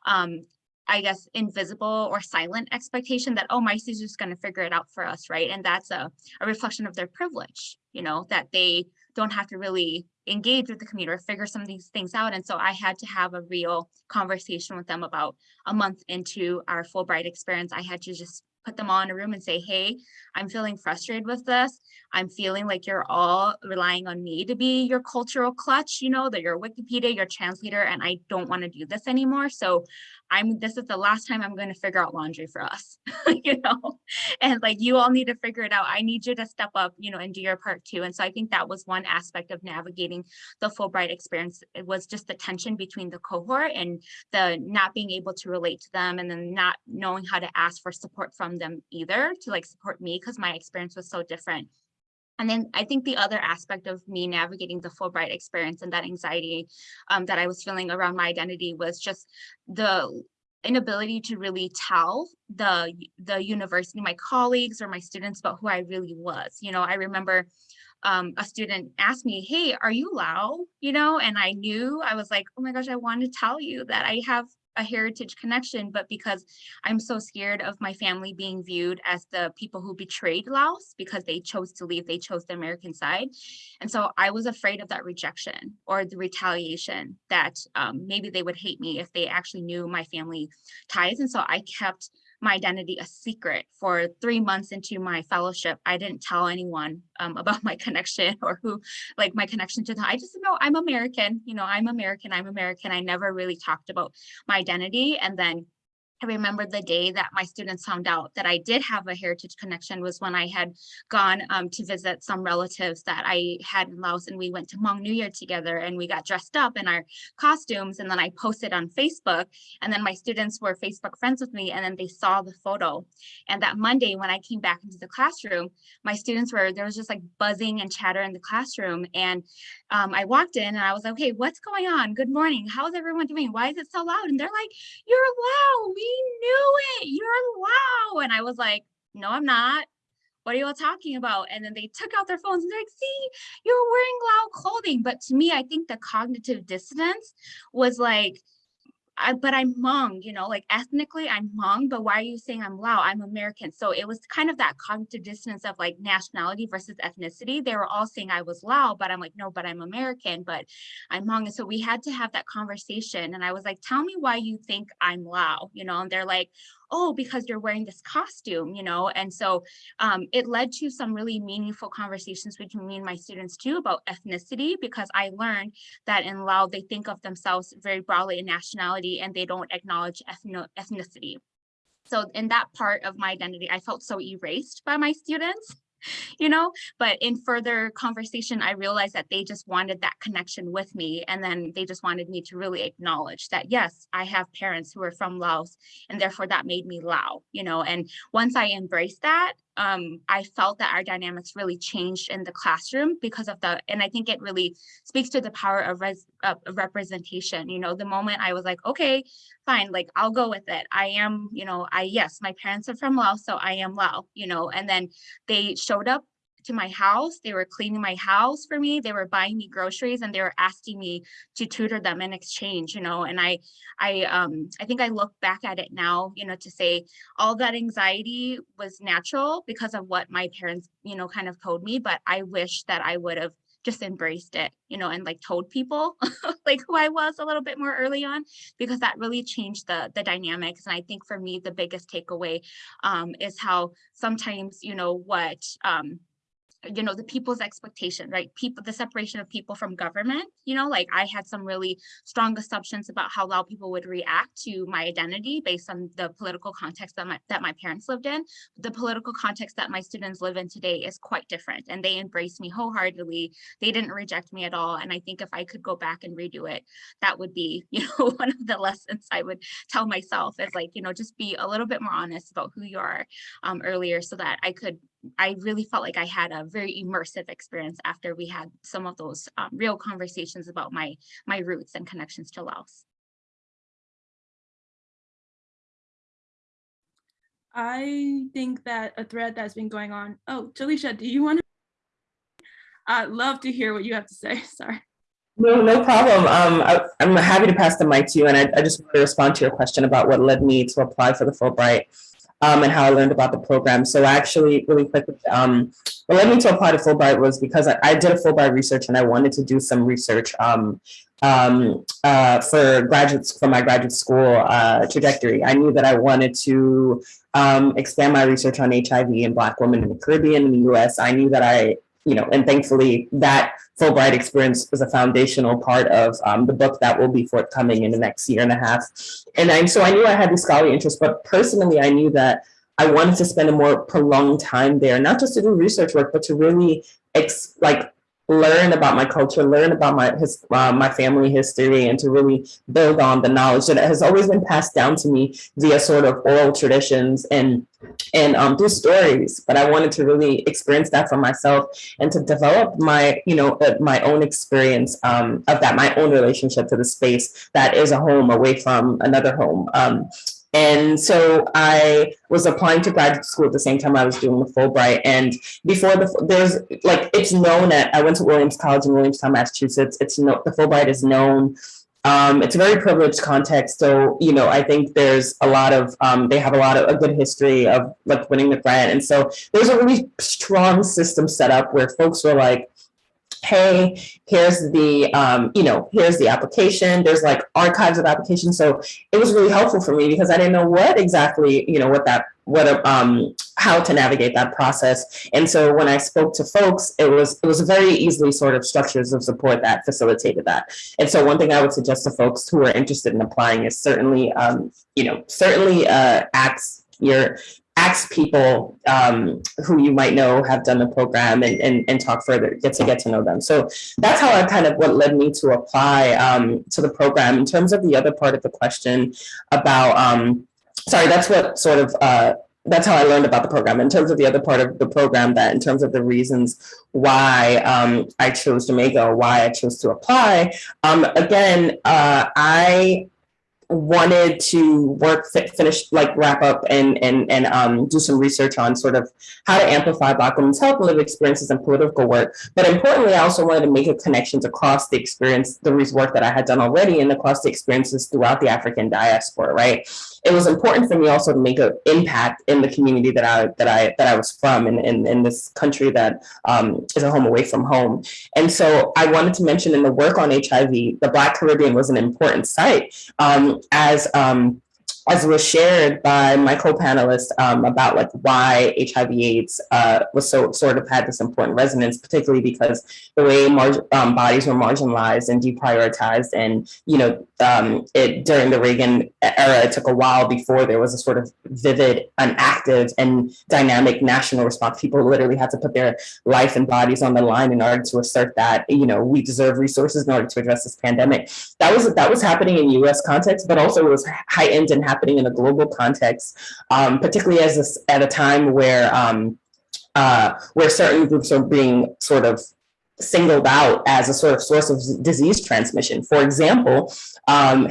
[SPEAKER 4] um I guess invisible or silent expectation that oh my is just going to figure it out for us, right? And that's a, a reflection of their privilege, you know, that they don't have to really engage with the community or figure some of these things out. And so I had to have a real conversation with them about a month into our Fulbright experience. I had to just put them all in a room and say, hey, I'm feeling frustrated with this. I'm feeling like you're all relying on me to be your cultural clutch, you know, that you're Wikipedia, your translator, and I don't want to do this anymore. So I'm this is the last time I'm going to figure out laundry for us, you know, and like you all need to figure it out. I need you to step up, you know, and do your part too. And so I think that was one aspect of navigating the Fulbright experience. It was just the tension between the cohort and the not being able to relate to them and then not knowing how to ask for support from them either to like support me because my experience was so different. And then I think the other aspect of me navigating the Fulbright experience and that anxiety um, that I was feeling around my identity was just the inability to really tell the the university, my colleagues or my students about who I really was. You know, I remember um, a student asked me, hey, are you Lao? You know, and I knew I was like, oh my gosh, I want to tell you that I have a heritage connection, but because I'm so scared of my family being viewed as the people who betrayed Laos because they chose to leave, they chose the American side. And so I was afraid of that rejection or the retaliation that um, maybe they would hate me if they actually knew my family ties. And so I kept my identity a secret for three months into my fellowship. I didn't tell anyone um, about my connection or who, like my connection to them. I just know I'm American, you know, I'm American, I'm American. I never really talked about my identity. And then I remember the day that my students found out that I did have a heritage connection was when I had gone um, to visit some relatives that I had in Laos and we went to Hmong New Year together and we got dressed up in our costumes and then I posted on Facebook and then my students were Facebook friends with me and then they saw the photo. And that Monday when I came back into the classroom, my students were, there was just like buzzing and chatter in the classroom and um, I walked in and I was like, okay, what's going on? Good morning. How's everyone doing? Why is it so loud? And they're like, you're Lao. We knew it. You're Lao. And I was like, no, I'm not. What are you all talking about? And then they took out their phones and they're like, see, you're wearing Lao clothing. But to me, I think the cognitive dissonance was like, I, but I'm Hmong, you know, like ethnically I'm Hmong, but why are you saying I'm Lao? I'm American. So it was kind of that cognitive dissonance of like nationality versus ethnicity. They were all saying I was Lao, but I'm like, no, but I'm American, but I'm Hmong. And so we had to have that conversation. And I was like, tell me why you think I'm Lao, you know, and they're like, oh, because you're wearing this costume, you know? And so um, it led to some really meaningful conversations between me and my students too about ethnicity, because I learned that in Lao, they think of themselves very broadly in nationality and they don't acknowledge ethno ethnicity. So in that part of my identity, I felt so erased by my students you know? But in further conversation i realized that they just wanted that connection with me and then they just wanted me to really acknowledge that yes i have parents who are from laos and therefore that made me lao you know? And once i embraced that um, I felt that our dynamics really changed in the classroom because of the, and I think it really speaks to the power of, res, of representation. You know, the moment I was like, okay, fine, like I'll go with it. I am, you know, I, yes, my parents are from Laos, so I am Lao, you know, and then they showed up to my house. They were cleaning my house for me. They were buying me groceries and they were asking me to tutor them in exchange, you know, and I, I, um, I think I look back at it now, you know, to say all that anxiety was natural because of what my parents, you know, kind of told me, but I wish that I would have just embraced it, you know, and like told people like who I was a little bit more early on, because that really changed the the dynamics. And I think for me, the biggest takeaway um, is how sometimes, you know, what um, you know the people's expectation right? People the separation of people from government you know like i had some really strong assumptions about how lao people would react to my identity based on the political context that my that my parents lived in. The political context that my students live in today is quite different and they embraced me wholeheartedly. They didn't reject me at all and i think if i could go back and redo it that would be you know one of the lessons i would tell myself is like you know just be a little bit more honest about who you are um, earlier so that i could I really felt like I had a very immersive experience after we had some of those um, real conversations about my my roots and connections to Laos.
[SPEAKER 3] I think that a thread that's been going on. Oh, Jalicia, do you want to? I'd love to hear what you have to say. Sorry.
[SPEAKER 6] No, no problem. Um, I, I'm happy to pass the mic to you, and I, I just want to respond to your question about what led me to apply for the Fulbright um, and how I learned about the program. So I actually, really quickly, um, what led me to apply to Fulbright was because I, I, did a Fulbright research and I wanted to do some research um, um, uh, for graduates for my graduate school uh, trajectory. I knew that I wanted to um, expand my research on HIV and Black women in the Caribbean and the US. I knew that I you know, and thankfully that Fulbright experience was a foundational part of um, the book that will be forthcoming in the next year and a half. And I, so I knew I had the scholarly interest, but personally I knew that I wanted to spend a more prolonged time there, not just to do research work, but to really like learn about my culture, learn about my his, uh, my family history, and to really build on the knowledge that has always been passed down to me via sort of oral traditions and and um, through stories. But I wanted to really experience that for myself and to develop my you know uh, my own experience um, of that, my own relationship to the space that is a home away from another home. Um, and so I was applying to graduate school at the same time I was doing the Fulbright. And before the, there's like, it's known that I went to Williams College in Williamstown, Massachusetts. It's no, the Fulbright is known. Um, it's a very privileged context. So, you know, I think there's a lot of, um, they have a lot of a good history of like winning the grant. And so there's a really strong system set up where folks were like, hey, here's the, um, you know, here's the application. There's like archives of applications. So it was really helpful for me because I didn't know what exactly, you know, what that, what, um, how to navigate that process. And so when I spoke to folks, it was, it was very easily sort of structures of support that facilitated that. And so one thing I would suggest to folks who are interested in applying is certainly, um, you know, certainly uh, ask your ask people um, who you might know have done the program and, and, and talk further, get to get to know them. So that's how I kind of what led me to apply um, to the program. In terms of the other part of the question about, um, sorry, that's what sort of, uh, that's how I learned about the program. In terms of the other part of the program, that in terms of the reasons why um, I chose Jamaica why I chose to apply, um, again, uh, I wanted to work finish like wrap up and and and um, do some research on sort of how to amplify black women's health lived experiences and political work. But importantly i also wanted to make a connections across the experience the work that i had done already and across the experiences throughout the african diaspora right it was important for me also to make an impact in the community that I that I that I was from in, in, in this country that um, is a home away from home. And so I wanted to mention in the work on HIV, the Black Caribbean was an important site um, as um, as was shared by my co-panelist um, about like why HIV AIDS uh, was so sort of had this important resonance, particularly because the way um, bodies were marginalized and deprioritized and, you know, um, it during the Reagan era, it took a while before there was a sort of vivid and active and dynamic national response. People literally had to put their life and bodies on the line in order to assert that, you know, we deserve resources in order to address this pandemic. That was that was happening in US context, but also it was heightened and happening in a global context, um, particularly as this, at a time where um, uh, where certain groups are being sort of singled out as a sort of source of disease transmission. For example, um,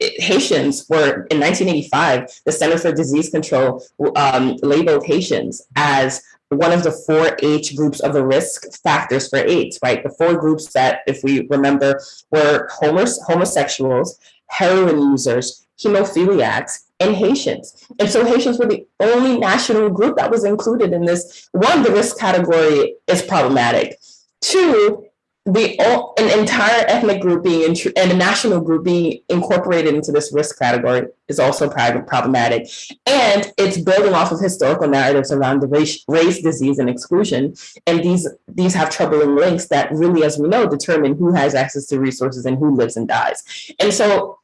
[SPEAKER 6] Haitians were in 1985, the Center for Disease Control um, labeled Haitians as one of the four H groups of the risk factors for AIDS, right? The four groups that, if we remember, were homos- homosexuals, heroin users, hemophiliacs, and Haitians. And so Haitians were the only national group that was included in this. One, the risk category is problematic. Two, the o- an entire ethnic group being intr- and a national group being incorporated into this risk category is also problematic. And it's building off of historical narratives around the race, race, disease, and exclusion. And these these have troubling links that really, as we know, determine who has access to resources and who lives and dies. And so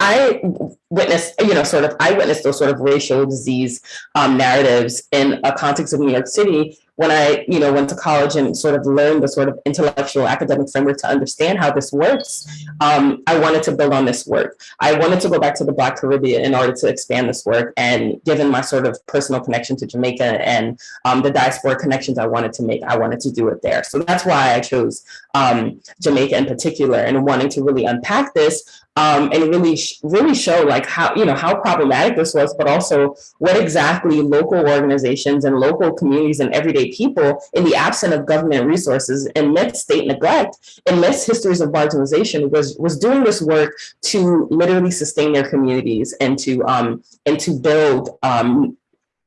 [SPEAKER 6] I witnessed, you know, sort of, I witnessed those sort of racial disease um, narratives in a context of New York City when I, you know, went to college and sort of learned the sort of intellectual academic framework to understand how this works. Um, I wanted to build on this work. I wanted to go back to the Black Caribbean in order to expand this work. And given my sort of personal connection to Jamaica and um, the diaspora connections I wanted to make, I wanted to do it there. So that's why I chose um, Jamaica in particular and wanting to really unpack this um, and really, really show like how, you know, how problematic this was, but also what exactly local organizations and local communities and everyday people in the absence of government resources and amidst state neglect, amidst histories of marginalization was, was doing this work to literally sustain their communities and to, um, and to build um,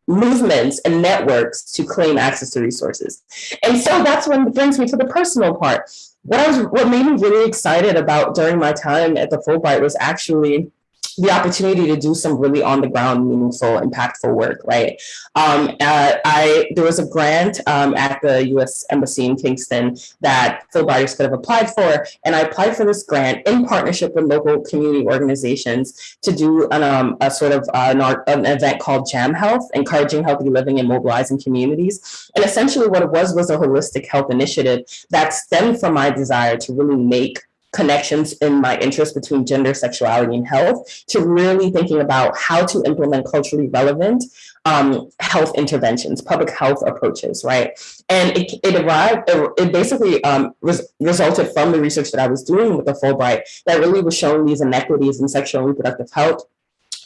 [SPEAKER 6] movements and networks to claim access to resources. And so that's what brings me to the personal part. What I was, what made me really excited about during my time at the Fulbright was actually the opportunity to do some really on the ground, meaningful, impactful work. Right. Um, uh, I there was a grant um, at the U.S. Embassy in Kingston that Fulbrighters could have applied for, and I applied for this grant in partnership with local community organizations to do an, um, a sort of uh, an, an event called Jam Health, encouraging healthy living and mobilizing communities. And essentially, what it was was a holistic health initiative that stemmed from my desire to really make connections in my interest between gender, sexuality, and health to really thinking about how to implement culturally relevant um, health interventions, public health approaches, right? And it, it arrived, it, it basically um, res- resulted from the research that I was doing with the Fulbright that really was showing these inequities in sexual and reproductive health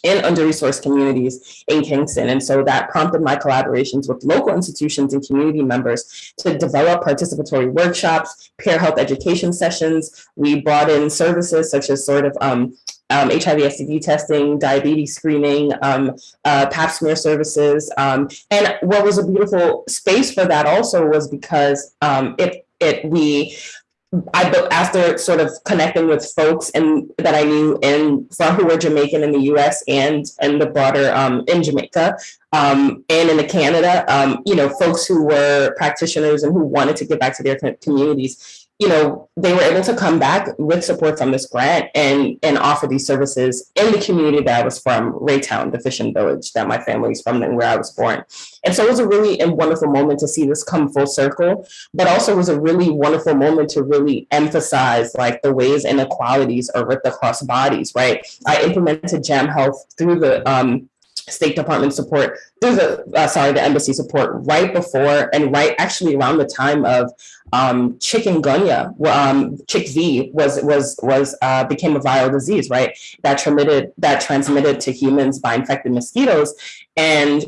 [SPEAKER 6] in under-resourced communities in Kingston. And so that prompted my collaborations with local institutions and community members to develop participatory workshops, peer health education sessions. We brought in services such as sort of um, um, HIV STD testing, diabetes screening, um, uh, pap smear services. Um, and what was a beautiful space for that also was because um, it, it, we I after sort of connecting with folks and that I knew in who were Jamaican in the U.S. and and the broader um, in Jamaica um, and in the Canada, um, you know, folks who were practitioners and who wanted to get back to their communities. You know, they were able to come back with support from this grant and and offer these services in the community that I was from, Rae Town, the fishing village that my family is from and where I was born. And so it was a really wonderful moment to see this come full circle but also was a really wonderful moment to really emphasize like the ways inequalities are ripped across bodies, right? I implemented Jam Health through the um, State Department support, there's a, uh, sorry, the embassy support right before and right actually around the time of um, chikungunya, um, chick V was, was, was, uh, became a viral disease, right? That transmitted, that transmitted to humans by infected mosquitoes. And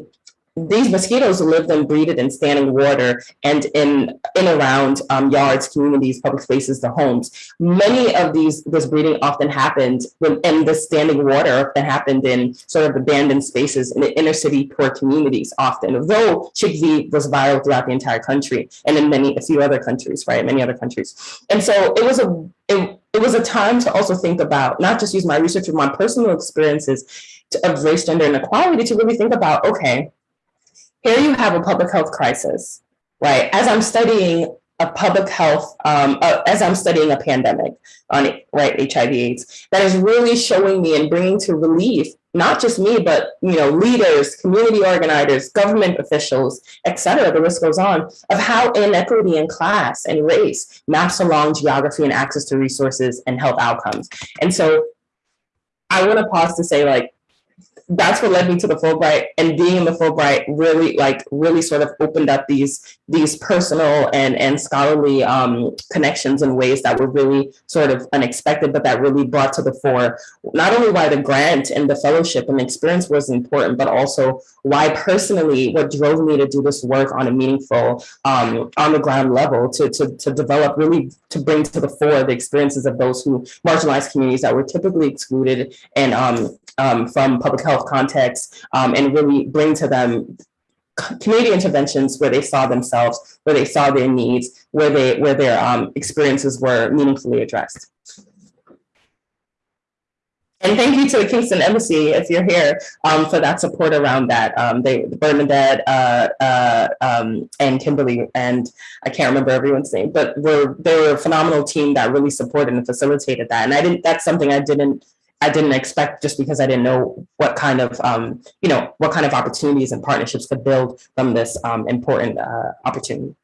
[SPEAKER 6] these mosquitoes lived and breeded in standing water and in in around um, yards, communities, public spaces, the homes. Many of these this breeding often happened when and the standing water often happened in sort of abandoned spaces in the inner city poor communities often, though Chick V was viral throughout the entire country and in many a few other countries, right? Many other countries. And so it was a it, it was a time to also think about not just use my research and my personal experiences to- of race, gender, and equality to really think about, okay, here you have a public health crisis, right? As I'm studying a public health, um, uh, as I'm studying a pandemic on right, HIV AIDS, that is really showing me and bringing to relief, not just me, but, you know, leaders, community organizers, government officials, et cetera, the list goes on, of how inequity in class and race maps along geography and access to resources and health outcomes. And so I want to pause to say, like, that's what led me to the Fulbright and being in the Fulbright really like really sort of opened up these these personal and and scholarly um, connections in ways that were really sort of unexpected, but that really brought to the fore not only why the grant and the fellowship and the experience was important, but also why personally what drove me to do this work on a meaningful um, on the ground level to, to to develop really to bring to the fore the experiences of those who marginalized communities that were typically excluded and um, um, from public health contexts um, and really bring to them community interventions where they saw themselves, where they saw their needs, where they where their um, experiences were meaningfully addressed. And thank you to the Kingston Embassy, if you're here, um, for that support around that. Um, they, Bernadette, uh, uh, um, and Kimberly, and I can't remember everyone's name, but were, they were a phenomenal team that really supported and facilitated that. And I didn't, that's something I didn't, I didn't expect just because I didn't know what kind of, um, you know, what kind of opportunities and partnerships could build from this, um, important, uh, opportunity.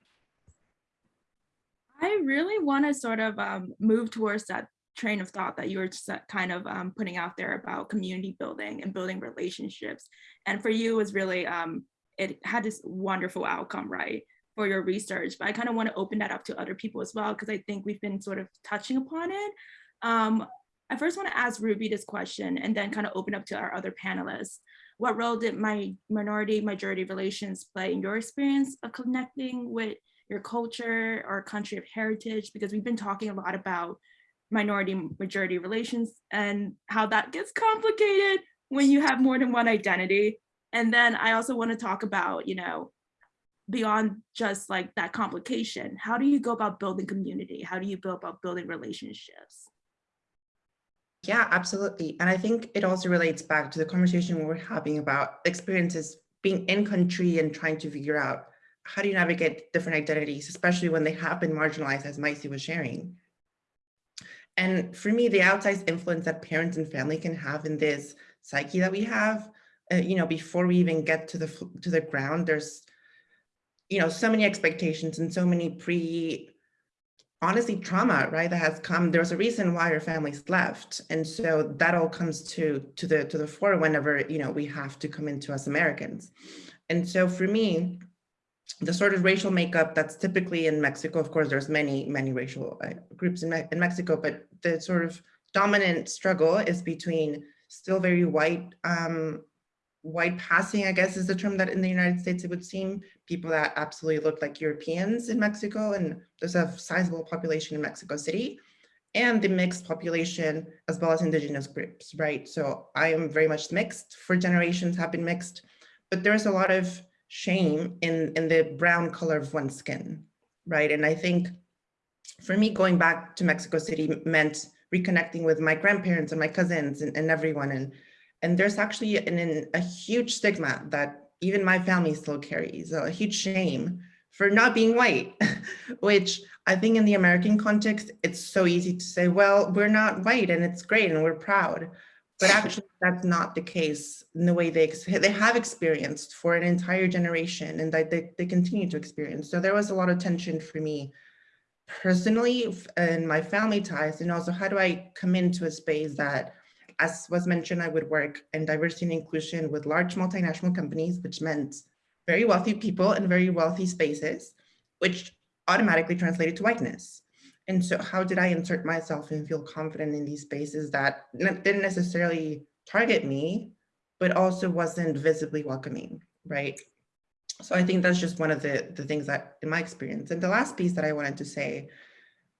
[SPEAKER 3] I really want to sort of um, move towards that train of thought that you were kind of um, putting out there about community building and building relationships. And for you, it was really, um, it had this wonderful outcome, right, for your research. But I kind of want to open that up to other people as well, because I think we've been sort of touching upon it. Um, I first want to ask Ruby this question and then kind of open up to our other panelists. What role did my minority majority relations play in your experience of connecting with your culture or country of heritage? Because we've been talking a lot about minority majority relations and how that gets complicated when you have more than one identity. And then I also want to talk about, you know, beyond just like that complication, how do you go about building community? How do you go about building relationships?
[SPEAKER 5] Yeah, absolutely. And I think it also relates back to the conversation we were having about experiences being in country and trying to figure out how do you navigate different identities, especially when they have been marginalized, as Maisie was sharing. And for me, the outsized influence that parents and family can have in this psyche that we have, uh, you know, before we even get to the to the ground, there's, you know, so many expectations and so many pre, honestly, trauma, right? That has come. There's a reason why your families left, and so that all comes to to the to the fore whenever you know we have to come into as Americans. And so for me, the sort of racial makeup that's typically in Mexico, of course, there's many, many racial uh, groups in, Me in Mexico, but the sort of dominant struggle is between still very white, um, white passing, I guess is the term that in the United States it would seem, people that absolutely look like Europeans in Mexico, and there's a sizable population in Mexico City, and the mixed population as well as indigenous groups, right? So I am very much mixed, for generations have been mixed, but there's a lot of shame in, in the brown color of one's skin, right? And I think for me, going back to Mexico City meant reconnecting with my grandparents and my cousins and, and everyone. And, and there's actually an, an, a huge stigma that even my family still carries, a huge shame for not being white, which I think in the American context, it's so easy to say, well, we're not white and it's great and we're proud. But actually that's not the case in the way they they have experienced for an entire generation and that they, they continue to experience. So there was a lot of tension for me personally and my family ties. And also how do i come into a space that as was mentioned i would work in diversity and inclusion with large multinational companies which meant very wealthy people in very wealthy spaces which automatically translated to whiteness and so how did I insert myself and feel confident in these spaces that didn't necessarily target me, but also wasn't visibly welcoming, right? So I think that's just one of the, the things that in my experience. And the last piece that I wanted to say,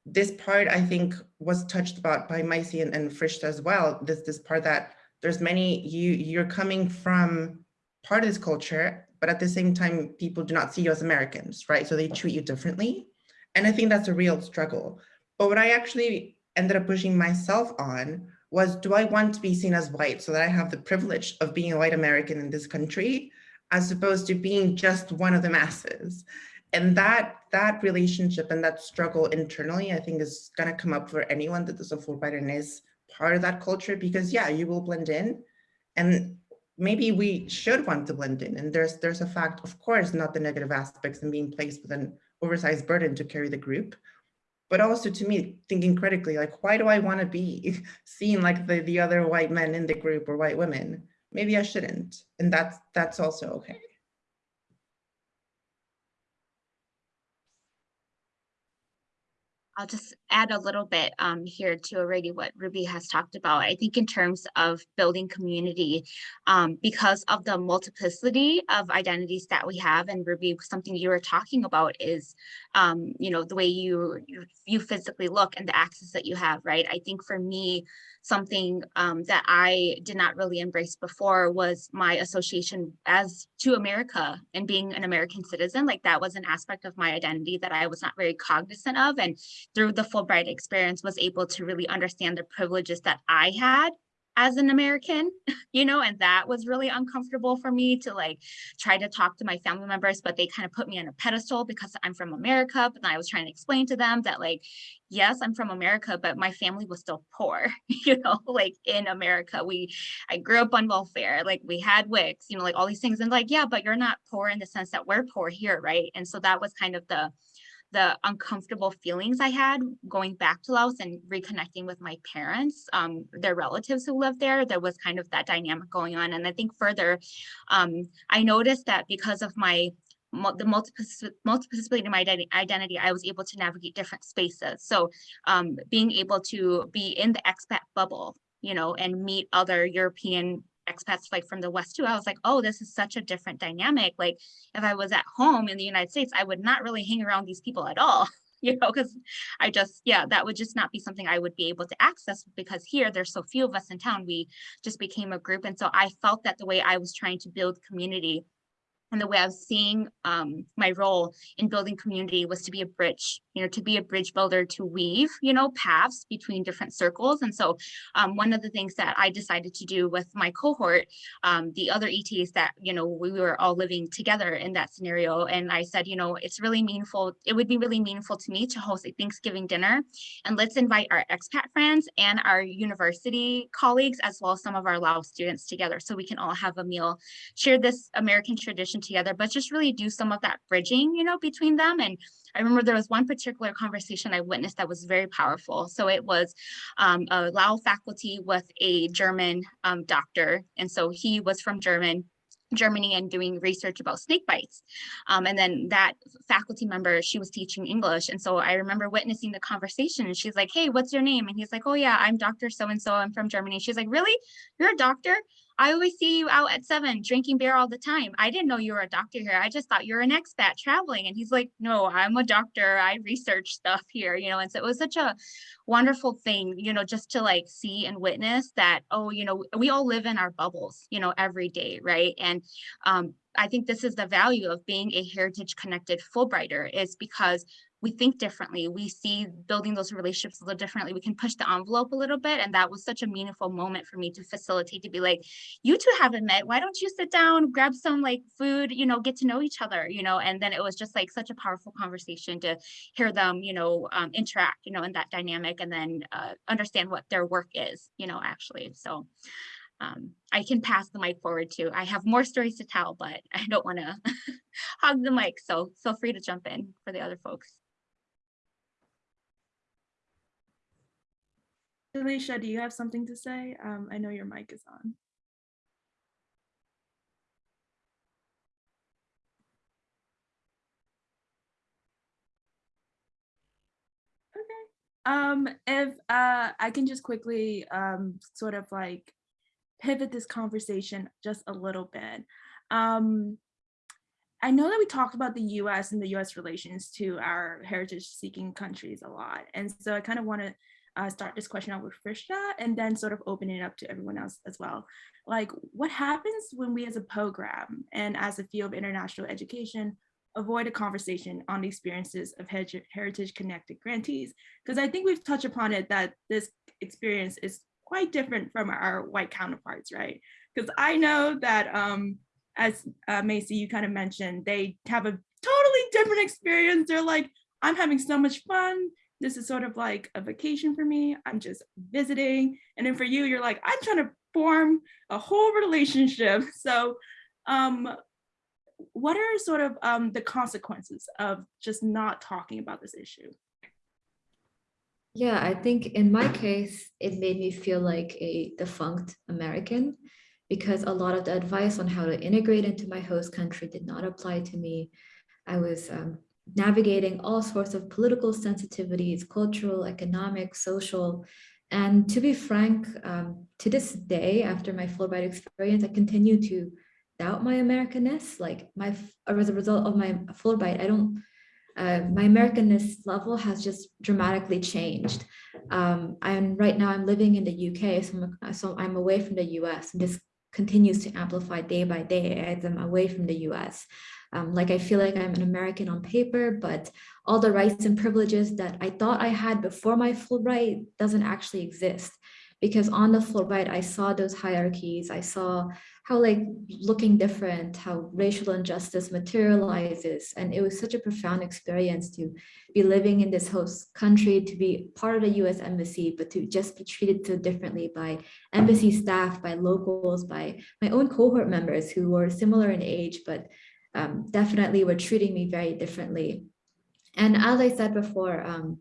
[SPEAKER 5] this part I think was touched about by Maisie and, and Frishta as well, this, this part that there's many, you, you're coming from part of this culture, but at the same time, people do not see you as Americans, right? So they treat you differently. And I think that's a real struggle. But what I actually ended up pushing myself on was, do I want to be seen as white so that I have the privilege of being a white American in this country, as opposed to being just one of the masses? And that that relationship and that struggle internally, I think is gonna come up for anyone that is a Fulbright and is part of that culture, because yeah, you will blend in. And maybe we should want to blend in. And there's there's a fact, of course, not the negative aspects and being placed with an oversized burden to carry the group, but also to me, thinking critically, like, why do I want to be seen like the, the other white men in the group or white women? Maybe I shouldn't. And that's that's also okay.
[SPEAKER 4] I'll just add a little bit um, here to already what Ruby has talked about. I think in terms of building community, um, because of the multiplicity of identities that we have, and Ruby, something you were talking about is, um, you know, the way you, you you physically look and the access that you have, right? I think for me, something um, that I did not really embrace before was my association as to America and being an American citizen. Like that was an aspect of my identity that I was not very cognizant of. And through the Fulbright experience was able to really understand the privileges that I had as an American, you know, and that was really uncomfortable for me to like try to talk to my family members, but they kind of put me on a pedestal because I'm from America. But I was trying to explain to them that like, yes, I'm from America, but my family was still poor, you know, like in America, we, I grew up on welfare, like we had WICs, you know, like all these things and like, yeah, but you're not poor in the sense that we're poor here, right? And so that was kind of the, the uncomfortable feelings I had going back to Laos and reconnecting with my parents, um, their relatives who lived there, there was kind of that dynamic going on. And I think further, um, I noticed that because of my the multiplicity of my identity, I was able to navigate different spaces. So um, being able to be in the expat bubble, you know, and meet other European expats like from the West too, I was like, oh, this is such a different dynamic. Like if I was at home in the United States, I would not really hang around these people at all, you know, because I just, yeah, that would just not be something I would be able to access because here there's so few of us in town, we just became a group. And so I felt that the way I was trying to build community and the way I was seeing um, my role in building community was to be a bridge, you know, to be a bridge builder, to weave, you know, paths between different circles. And so um, one of the things that I decided to do with my cohort, um, the other ETs that, you know, we were all living together in that scenario. And I said, you know, it's really meaningful. It would be really meaningful to me to host a Thanksgiving dinner. And let's invite our expat friends and our university colleagues, as well as some of our Laos students together so we can all have a meal, share this American tradition together, but just really do some of that bridging, you know, between them. And I remember there was one particular conversation I witnessed that was very powerful. So it was um, a Lao faculty with a German um, doctor. And so he was from German Germany and doing research about snake bites. Um, and then that faculty member, she was teaching English. And so I remember witnessing the conversation and she's like, hey, what's your name? And he's like, oh yeah, I'm Dr. So-and-so, I'm from Germany. She's like, really? You're a doctor? I always see you out at seven drinking beer all the time. I didn't know you were a doctor here. I just thought you're an expat traveling. And he's like, no, I'm a doctor. I research stuff here, you know, and so it was such a wonderful thing, you know, just to like see and witness that, oh, you know, we all live in our bubbles, you know, every day, right? And um, I think this is the value of being a heritage connected Fulbrighter is because we think differently. We see building those relationships a little differently. We can push the envelope a little bit. And that was such a meaningful moment for me to facilitate to be like, you two haven't met. Why don't you sit down, grab some like food, you know, get to know each other, you know, and then it was just like such a powerful conversation to hear them, you know, um, interact, you know, in that dynamic and then uh, understand what their work is, you know, actually. So um, I can pass the mic forward to. I have more stories to tell, but I don't want to hog the mic. So feel free to jump in for the other folks.
[SPEAKER 3] Jalicia, do you have something to say? Um, I know your mic is on. Okay. Um, if uh, I can just quickly um, sort of like pivot this conversation just a little bit. Um, I know that we talked about the US and the US relations to our heritage seeking countries a lot. And so I kind of want to uh, start this question out with Frishta and then sort of open it up to everyone else as well. Like what happens when we as a program and as a field of international education avoid a conversation on the experiences of heritage connected grantees? Because I think we've touched upon it that this experience is quite different from our white counterparts, right? Because I know that um, as uh, Maisie, you kind of mentioned, they have a totally different experience. They're like, I'm having so much fun. This is sort of like a vacation for me. I'm just visiting. And then for you, you're like, I'm trying to form a whole relationship. So um, what are sort of um, the consequences of just not talking about this issue?
[SPEAKER 7] Yeah, I think in my case, it made me feel like a defunct American because a lot of the advice on how to integrate into my host country did not apply to me. I was um, navigating all sorts of political sensitivities, cultural, economic, social. And to be frank, um, to this day, after my Fulbright experience, I continue to doubt my Americanness. Like my, as a result of my Fulbright, I don't, uh, my Americanness level has just dramatically changed. Um, and right now I'm living in the UK, so I'm, so I'm away from the US and this continues to amplify day by day as I'm away from the US. Um, like I feel like I'm an American on paper, but all the rights and privileges that I thought I had before my Fulbright doesn't actually exist. Because on the Fulbright, I saw those hierarchies. I saw how like looking different, how racial injustice materializes. And it was such a profound experience to be living in this host country, to be part of the US embassy, but to just be treated so differently by embassy staff, by locals, by my own cohort members who were similar in age, but um, definitely were treating me very differently. And as I said before, um,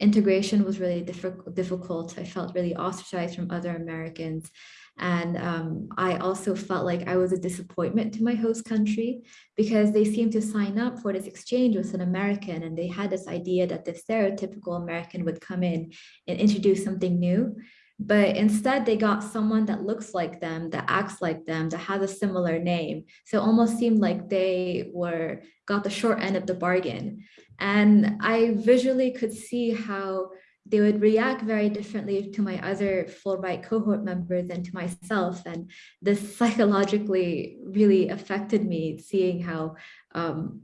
[SPEAKER 7] integration was really difficult, difficult. I felt really ostracized from other Americans. And um, I also felt like I was a disappointment to my host country because they seemed to sign up for this exchange with an American and they had this idea that the stereotypical American would come in and introduce something new. But instead they got someone that looks like them, that acts like them, that has a similar name. So almost seemed like they were got the short end of the bargain. And I visually could see how they would react very differently to my other Fulbright cohort members and to myself. And this psychologically really affected me, seeing how um,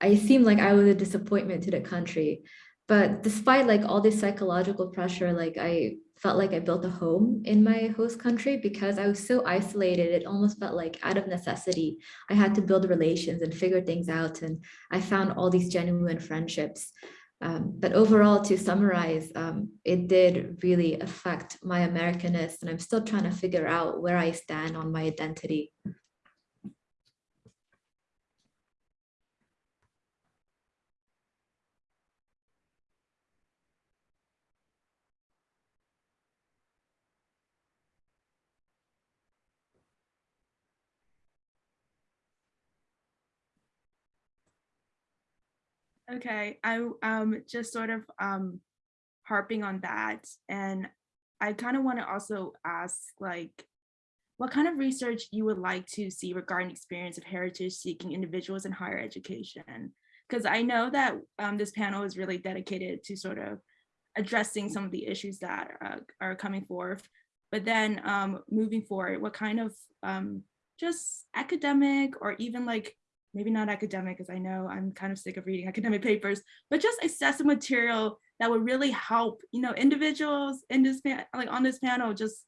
[SPEAKER 7] I seemed like I was a disappointment to the country. But despite like all this psychological pressure, like I felt like I built a home in my host country because I was so isolated. It almost felt like out of necessity, I had to build relations and figure things out. And I found all these genuine friendships. Um, but overall, to summarize, um, it did really affect my Americanness, and I'm still trying to figure out where I stand on my identity.
[SPEAKER 3] Okay, I um just sort of um harping on that, and I kind of want to also ask like what kind of research you would like to see regarding experience of heritage seeking individuals in higher education? Because I know that um, this panel is really dedicated to sort of addressing some of the issues that uh, are coming forth, but then um, moving forward, what kind of um, just academic or even like maybe not academic because I know I'm kind of sick of reading academic papers, but just accessible material that would really help, you know, individuals in this like on this panel just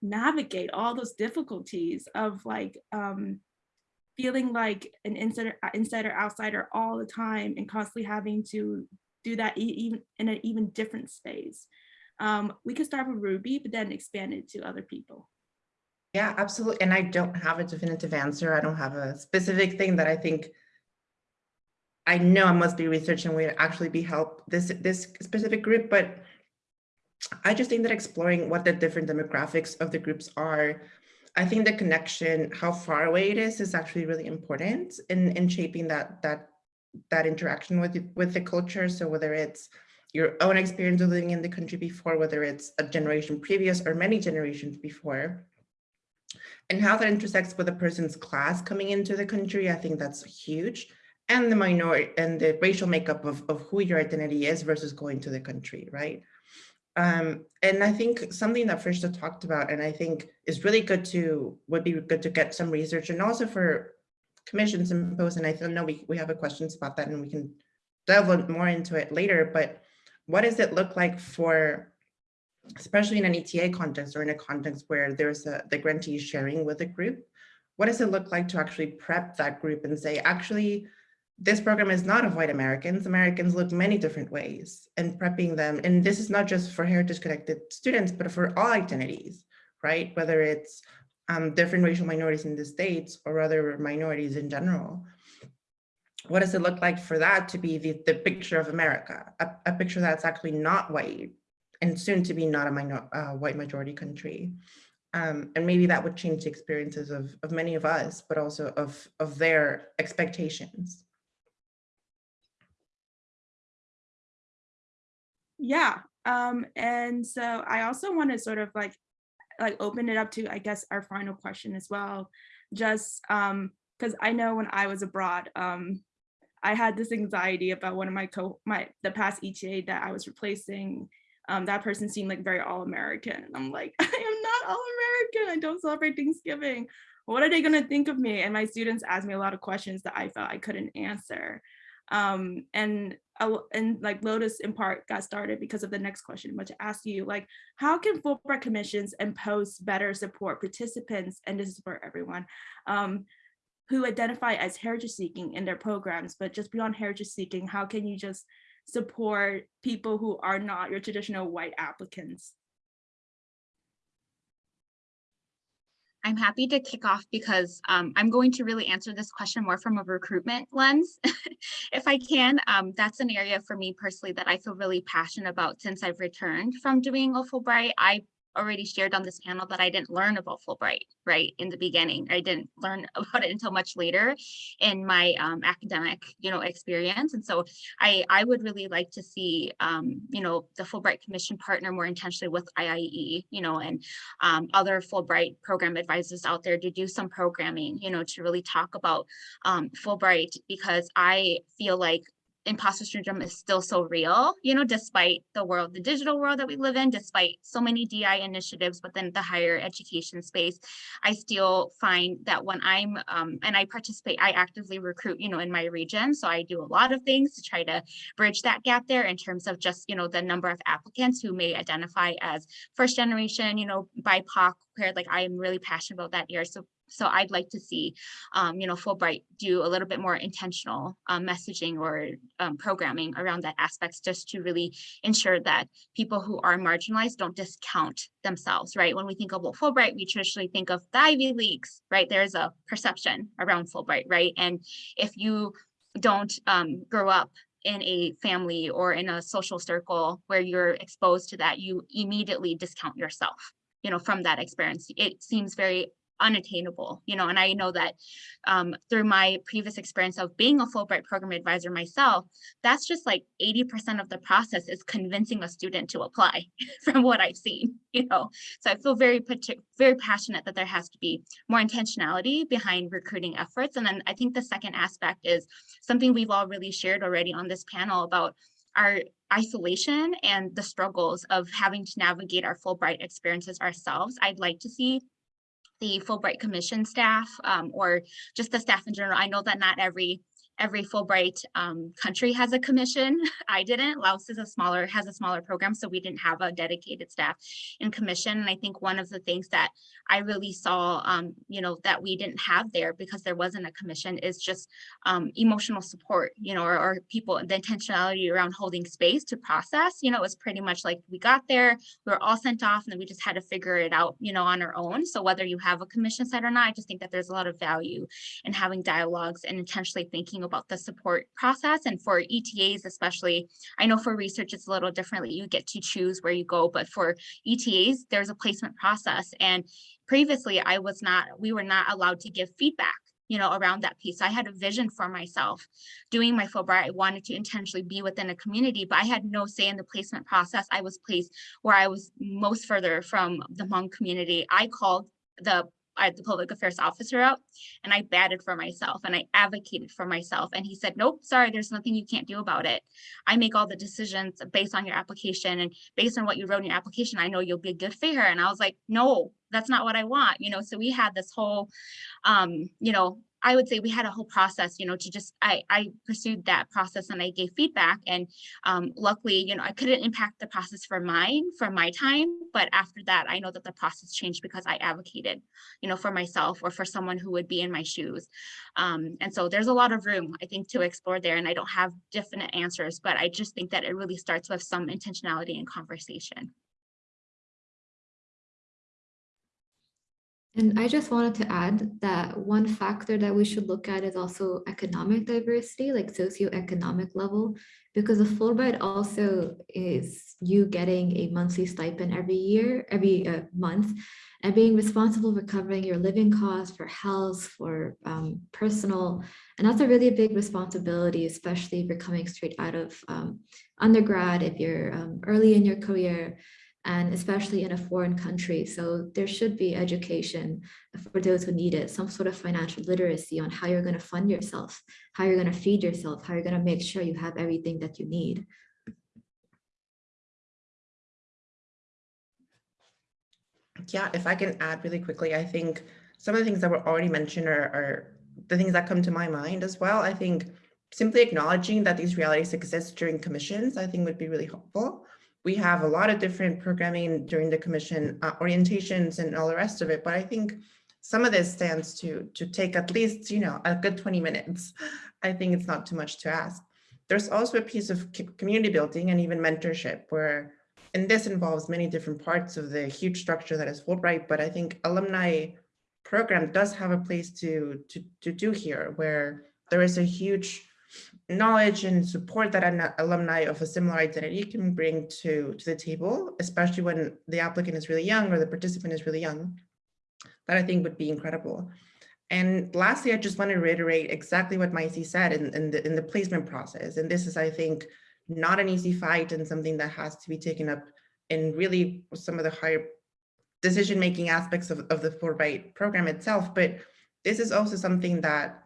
[SPEAKER 3] navigate all those difficulties of like um, feeling like an insider, insider, outsider all the time and constantly having to do that even in an even different space. Um, we could start with Ruby, but then expand it to other people.
[SPEAKER 5] Yeah, absolutely. And I don't have a definitive answer. I don't have a specific thing that I think I know I must be researching would actually be help this this specific group, but I just think that exploring what the different demographics of the groups are, I think the connection, how far away it is, is actually really important in, in shaping that that that interaction with with the culture. So whether it's your own experience of living in the country before, whether it's a generation previous or many generations before, and how that intersects with a person's class coming into the country, I think that's huge. And the minority and the racial makeup of, of who your identity is versus going to the country, right? Um, and I think something that Frishta talked about, and I think is really good to, would be good to get some research and also for commissions and posts, and I know we, we have a questions about that and we can delve more into it later, but what does it look like for especially in an ETA context or in a context where there's a, the grantee sharing with a group, what does it look like to actually prep that group and say, actually, this program is not of white Americans. Americans look many different ways and prepping them. And this is not just for heritage connected students, but for all identities, right? Whether it's um, different racial minorities in the States or other minorities in general. What does it look like for that to be the, the picture of America, a, a picture that's actually not white and soon to be not a minor, uh, white majority country? Um, and maybe that would change the experiences of, of many of us, but also of, of their expectations.
[SPEAKER 3] Yeah, um, and so I also want to sort of like like open it up to I guess our final question as well. Just um because I know when I was abroad, um, I had this anxiety about one of my co my the past ETA that I was replacing. Um, that person seemed like very all-American. And I'm like, I am not all-American. I don't celebrate Thanksgiving. What are they gonna think of me? And my students asked me a lot of questions that I felt I couldn't answer. Um, and and like Lotus in part got started because of the next question, I asked you, like, how can Fulbright commissions and posts better support participants, and this is for everyone, um, who identify as heritage seeking in their programs, but just beyond heritage seeking, how can you just support people who are not your traditional white applicants?
[SPEAKER 4] I'm happy to kick off because um, I'm going to really answer this question more from a recruitment lens, if I can. Um, that's an area for me personally that I feel really passionate about since I've returned from doing a Fulbright. I already shared on this panel that I didn't learn about Fulbright, right, in the beginning. I didn't learn about it until much later in my um, academic, you know, experience. And so I, I would really like to see, um, you know, the Fulbright Commission partner more intentionally with IIE, you know, and um, other Fulbright program advisors out there to do some programming, you know, to really talk about um, Fulbright because I feel like imposter syndrome is still so real, you know, despite the world, the digital world that we live in, despite so many DI initiatives within the higher education space, I still find that when I'm, um, and I participate, I actively recruit, you know, in my region. So I do a lot of things to try to bridge that gap there in terms of just, you know, the number of applicants who may identify as first generation, you know, BIPOC, like I am really passionate about that area. So so I'd like to see, um, you know, Fulbright do a little bit more intentional um, messaging or um, programming around that aspects just to really ensure that people who are marginalized don't discount themselves, right? When we think about Fulbright, we traditionally think of the Ivy Leagues, right? There's a perception around Fulbright, right? And if you don't um, grow up in a family or in a social circle where you're exposed to that, you immediately discount yourself, you know, from that experience. It seems very unattainable, you know, and I know that um, through my previous experience of being a Fulbright program advisor myself, that's just like 80% of the process is convincing a student to apply from what I've seen, you know. So I feel very, very passionate that there has to be more intentionality behind recruiting efforts. And then I think the second aspect is something we've all really shared already on this panel about our isolation and the struggles of having to navigate our Fulbright experiences ourselves. I'd like to see the Fulbright Commission staff um, or just the staff in general. I know that not every every Fulbright um, country has a commission. I didn't. Laos is a smaller, has a smaller program, so we didn't have a dedicated staff in commission. And I think one of the things that I really saw, um, you know, that we didn't have there because there wasn't a commission is just um, emotional support, you know, or, or, people, the intentionality around holding space to process, you know, it was pretty much like we got there, we were all sent off and then we just had to figure it out, you know, on our own. So whether you have a commission site or not, I just think that there's a lot of value in having dialogues and intentionally thinking about the support process. And for ETAs, especially, I know for research, it's a little differently. You get to choose where you go, but for ETAs, there's a placement process. And previously I was not, we were not allowed to give feedback you know, around that piece. I had a vision for myself doing my Fulbright. I wanted to intentionally be within a community, but I had no say in the placement process. I was placed where I was most further from the Hmong community. I called the I had the public affairs officer out and I batted for myself and I advocated for myself. And he said, nope, sorry, there's nothing you can't do about it. I make all the decisions based on your application and based on what you wrote in your application, I know you'll be a good fit here. And I was like, no, that's not what I want. You know, so we had this whole, um, you know, I would say we had a whole process, you know, to just, I, I pursued that process and I gave feedback and um, luckily, you know, I couldn't impact the process for mine, for my time, but after that, I know that the process changed because I advocated, you know, for myself or for someone who would be in my shoes. Um, and so there's a lot of room, I think, to explore there and I don't have definite answers, but I just think that it really starts with some intentionality and conversation.
[SPEAKER 7] And I just wanted to add that one factor that we should look at is also economic diversity, like socioeconomic level, because a Fulbright also is you getting a monthly stipend every year, every uh, month, and being responsible for covering your living costs for health, for um, personal, and that's a really big responsibility, especially if you're coming straight out of um, undergrad, if you're um, early in your career, and especially in a foreign country. So there should be education for those who need it, some sort of financial literacy on how you're going to fund yourself, how you're going to feed yourself, how you're going to make sure you have everything that you need.
[SPEAKER 5] Yeah, if I can add really quickly, I think some of the things that were already mentioned are, are the things that come to my mind as well. I think simply acknowledging that these realities exist during commissions, I think would be really helpful we have a lot of different programming during the commission uh, orientations and all the rest of it, but I think some of this stands to, to take at least, you know, a good 20 minutes. I think it's not too much to ask. There's also a piece of community building and even mentorship where, and this involves many different parts of the huge structure that is Fulbright, but I think alumni program does have a place to, to, to do here where there is a huge knowledge and support that an alumni of a similar identity can bring to, to the table, especially when the applicant is really young or the participant is really young, that I think would be incredible. And lastly, I just want to reiterate exactly what Maisie said in, in, the, in the placement process. And this is, I think, not an easy fight and something that has to be taken up in really some of the higher decision-making aspects of, of the Fulbright program itself. But this is also something that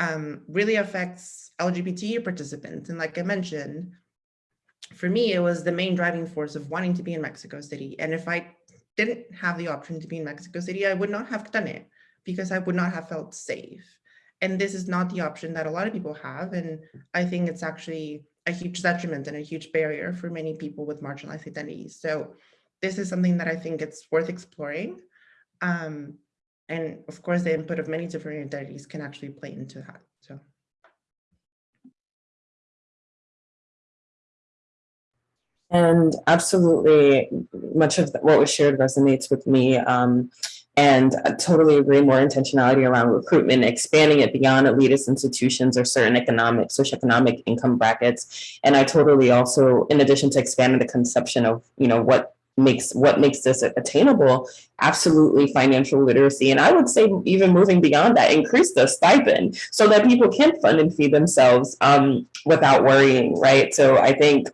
[SPEAKER 5] um, really affects LGBT participants. And like I mentioned, for me, it was the main driving force of wanting to be in Mexico City. And if I didn't have the option to be in Mexico City, I would not have done it because I would not have felt safe. And this is not the option that a lot of people have. And I think it's actually a huge detriment and a huge barrier for many people with marginalized identities. So this is something that I think it's worth exploring. Um, and of course, the input of many different identities can actually play into that. So.
[SPEAKER 6] And absolutely, much of what was shared resonates with me. Um, and I totally agree, more intentionality around recruitment, expanding it beyond elitist institutions or certain economic, socioeconomic income brackets. And I totally also, in addition to expanding the conception of, you know, what makes what makes this attainable? Absolutely financial literacy and i would say even moving beyond that increase the stipend so that people can fund and feed themselves um, without worrying right? So i think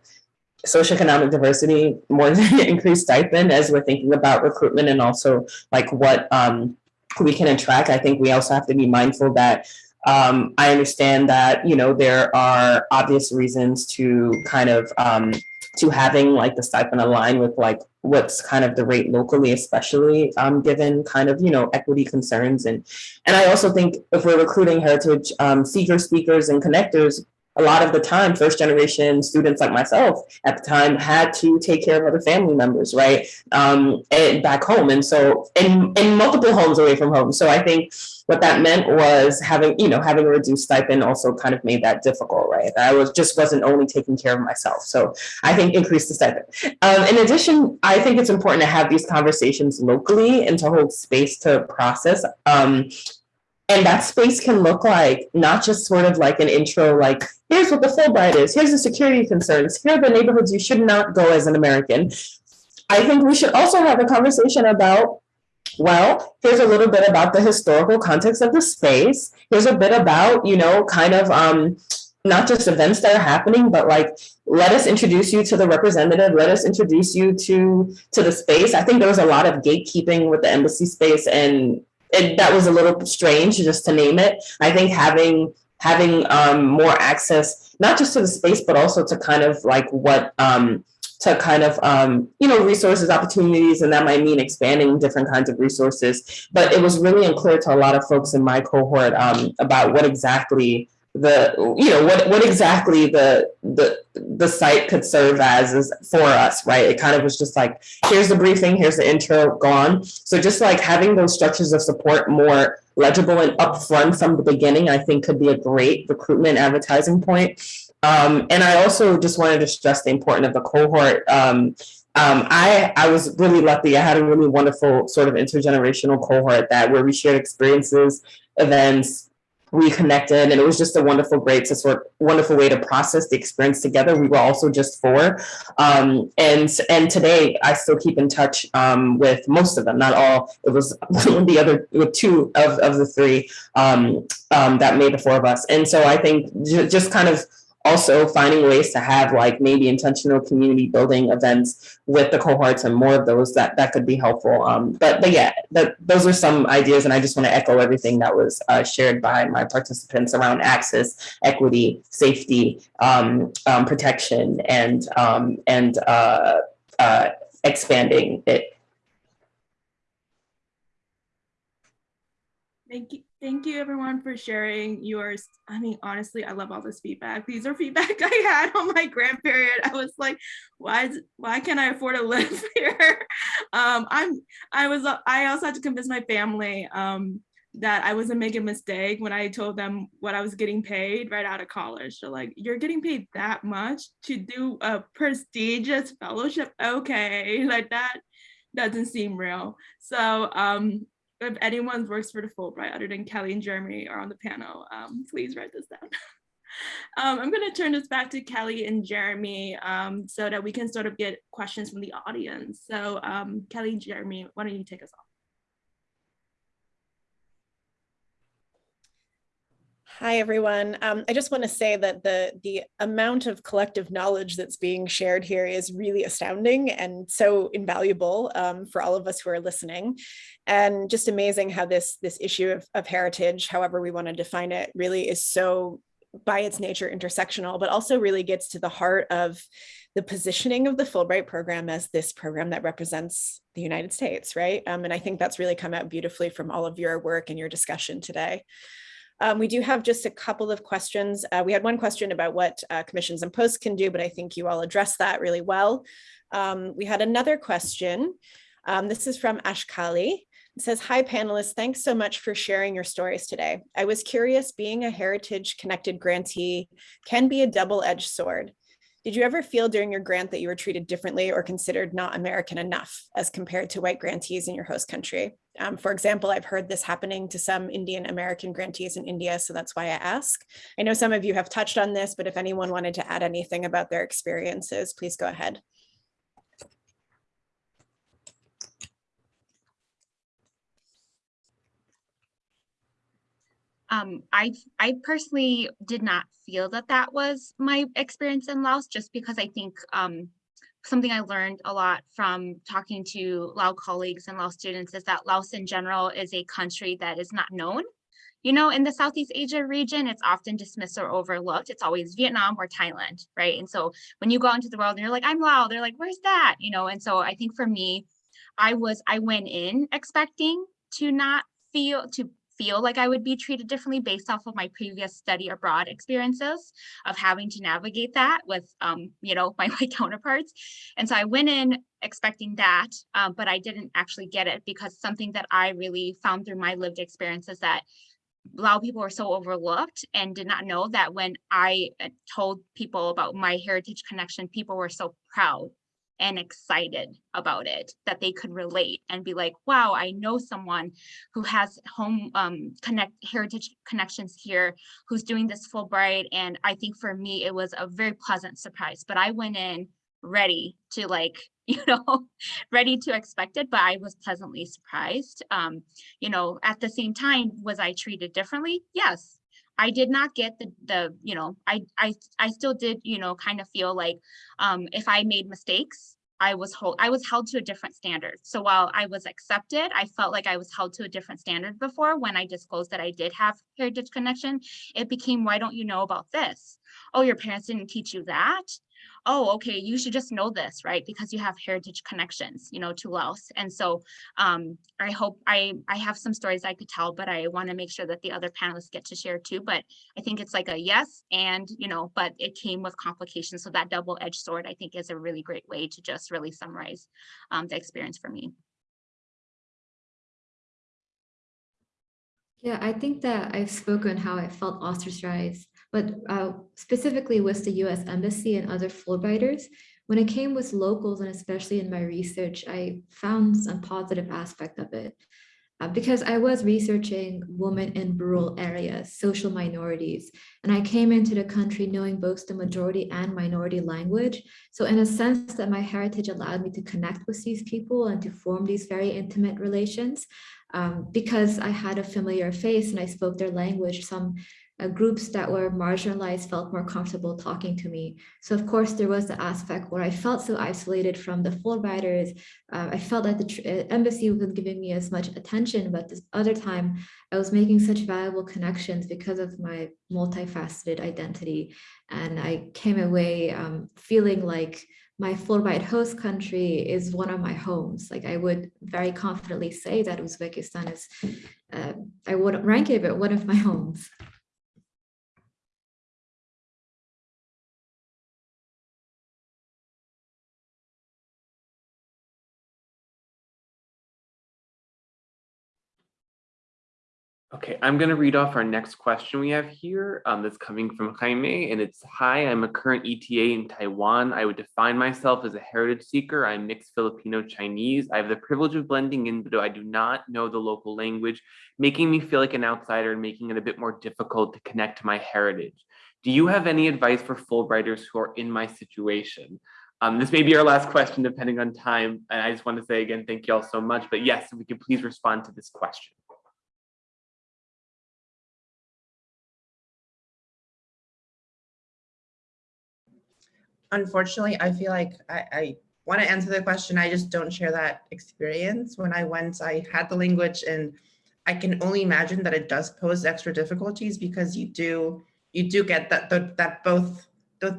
[SPEAKER 6] socioeconomic diversity more than increased stipend as we're thinking about recruitment and also like what um, we can attract i think we also have to be mindful that um, I understand that, you know, there are obvious reasons to kind of um, to having like the stipend align with like what's kind of the rate locally, especially um, given kind of, you know, equity concerns. And, and I also think if we're recruiting heritage um, seeker speakers and connectors, a lot of the time, first generation students like myself at the time had to take care of other family members, right? Um, and back home. And so in, in multiple homes away from home. So I think what that meant was having, you know, having a reduced stipend also kind of made that difficult, right? I was just wasn't only taking care of myself. So I think increase the stipend. Um, in addition, I think it's important to have these conversations locally and to hold space to process um, and that space can look like not just sort of like an intro, like, here's what the Fulbright is, here's the security concerns, here are the neighborhoods you should not go as an American. I think we should also have a conversation about, well, here's a little bit about the historical context of the space. Here's a bit about, you know, kind of um, not just events that are happening, but like, let us introduce you to the representative, let us introduce you to, to the space. I think there was a lot of gatekeeping with the embassy space and it, that was a little strange just to name it. I think having having um, more access, not just to the space, but also to kind of like what um, to kind of, um, you know, resources, opportunities, and that might mean expanding different kinds of resources. But it was really unclear to a lot of folks in my cohort um, about what exactly the, you know, what, what exactly the, the, the site could serve as is for us, right? It kind of was just like, here's the briefing, here's the intro, gone. So just like having those structures of support more legible and upfront from the beginning, I think could be a great recruitment advertising point. Um, and I also just wanted to stress the importance of the cohort. Um, um, I, I was really lucky. I had a really wonderful sort of intergenerational cohort that where we shared experiences, events, we connected, and it was just a wonderful, great to sort wonderful way to process the experience together. We were also just four, um, and and today I still keep in touch um, with most of them, not all. It was the other with two of of the three um, um, that made the four of us, and so I think just kind of also finding ways to have like maybe intentional community building events with the cohorts and more of those that that could be helpful um but but yeah that those are some ideas and i just want to echo everything that was uh, shared by my participants around access equity safety um, um protection and um and uh uh expanding it
[SPEAKER 3] Thank you. Thank you everyone for sharing yours. I mean, honestly, I love all this feedback. These are feedback I had on my grant period. I was like, why is why can't I afford to live here? Um, I'm I was I also had to convince my family um, that I wasn't making a mistake when I told them what I was getting paid right out of college. So like, you're getting paid that much to do a prestigious fellowship? Okay, like that doesn't seem real. So um, if anyone works for the Fulbright other than Kelly and Jeremy are on the panel, um, please write this down. um, I'm going to turn this back to Kelly and Jeremy um, so that we can sort of get questions from the audience. So um, Kelly Jeremy, why don't you take us off?
[SPEAKER 2] Hi, everyone. Um, I just want to say that the, the amount of collective knowledge that's being shared here is really astounding and so invaluable um, for all of us who are listening. And just amazing how this, this issue of, of heritage, however we want to define it, really is so by its nature intersectional, but also really gets to the heart of the positioning of the Fulbright program as this program that represents the United States, right? Um, and I think that's really come out beautifully from all of your work and your discussion today. Um, we do have just a couple of questions. Uh, we had one question about what uh, commissions and posts can do, but I think you all addressed that really well. Um, we had another question. Um, this is from Ashkali. It says, hi panelists, thanks so much for sharing your stories today. I was curious, being a heritage connected grantee can be a double-edged sword. Did you ever feel during your grant that you were treated differently or considered not American enough as compared to white grantees in your host country? Um, for example, I've heard this happening to some Indian American grantees in India, so that's why I ask. I know some of you have touched on this, but if anyone wanted to add anything about their experiences, please go ahead.
[SPEAKER 4] Um, I I personally did not feel that that was my experience in Laos, just because I think um, something I learned a lot from talking to Lao colleagues and Lao students is that Laos in general is a country that is not known. You know, in the Southeast Asia region, it's often dismissed or overlooked. It's always Vietnam or Thailand, right? And so when you go into the world and you're like, I'm Lao, they're like, where's that? You know, and so I think for me, I was, I went in expecting to not feel, to feel like I would be treated differently based off of my previous study abroad experiences of having to navigate that with, um, you know, my white counterparts. And so I went in expecting that, um, but I didn't actually get it because something that I really found through my lived experience is that Lao people were so overlooked and did not know that when I uh, told people about my heritage connection, people were so proud and excited about it that they could relate and be like wow i know someone who has Hmong um, connect heritage connections here who's doing this fulbright. And i think for me it was a very pleasant surprise but i went in ready to like you know ready to expect it but i was pleasantly surprised. Um you know at the same time was i treated differently? Yes I did not get the the you know I I I still did you know kind of feel like um, if I made mistakes I was hold I was held to a different standard. So while I was accepted, I felt like I was held to a different standard before when I disclosed that I did have heritage connection. It became why don't you know about this? Oh, your parents didn't teach you that. Oh, okay, you should just know this, right? Because you have heritage connections, you know, to Laos. And so um, I hope I, I have some stories I could tell, but I want to make sure that the other panelists get to share too. But I think it's like a yes and, you know, but it came with complications. So that double-edged sword, I think is a really great way to just really summarize um, the experience for me.
[SPEAKER 7] Yeah, I think that I've spoken how I felt ostracized, but uh, specifically with the US Embassy and other Fulbrighters. When it came with locals and especially in my research, I found some positive aspect of it. Uh, because I was researching women in rural areas, social minorities, and I came into the country knowing both the majority and minority language. So in a sense that my heritage allowed me to connect with these people and to form these very intimate relations um, because I had a familiar face and I spoke their language, some uh, groups that were marginalized felt more comfortable talking to me. So of course, there was the aspect where I felt so isolated from the Fulbrighters. Uh, I felt that the uh, embassy wasn't giving me as much attention, but this other time I was making such valuable connections because of my multifaceted identity. And I came away um, feeling like my Fulbright host country is one of my homes. Like I would very confidently say that Uzbekistan is, uh, I wouldn't rank it, but one of my homes.
[SPEAKER 1] Okay, I'm going to read off our next question we have here. Um, that's coming from Jaime, and it's Hi, I'm a current ETA in Taiwan. I would define myself as a heritage seeker. I'm mixed Filipino Chinese. I have the privilege of blending in, but I do not know the local language, making me feel like an outsider and making it a bit more difficult to connect to my heritage. Do you have any advice for Fulbrighters who are in my situation? Um, this may be our last question, depending on time. And I just want to say again, thank you all so much. But yes, if we could please respond to this question.
[SPEAKER 5] Unfortunately, I feel like I, I want to answer the question. I just don't share that experience. When I went, I had the language and I can only imagine that it does pose extra difficulties because you do you do get that that, that both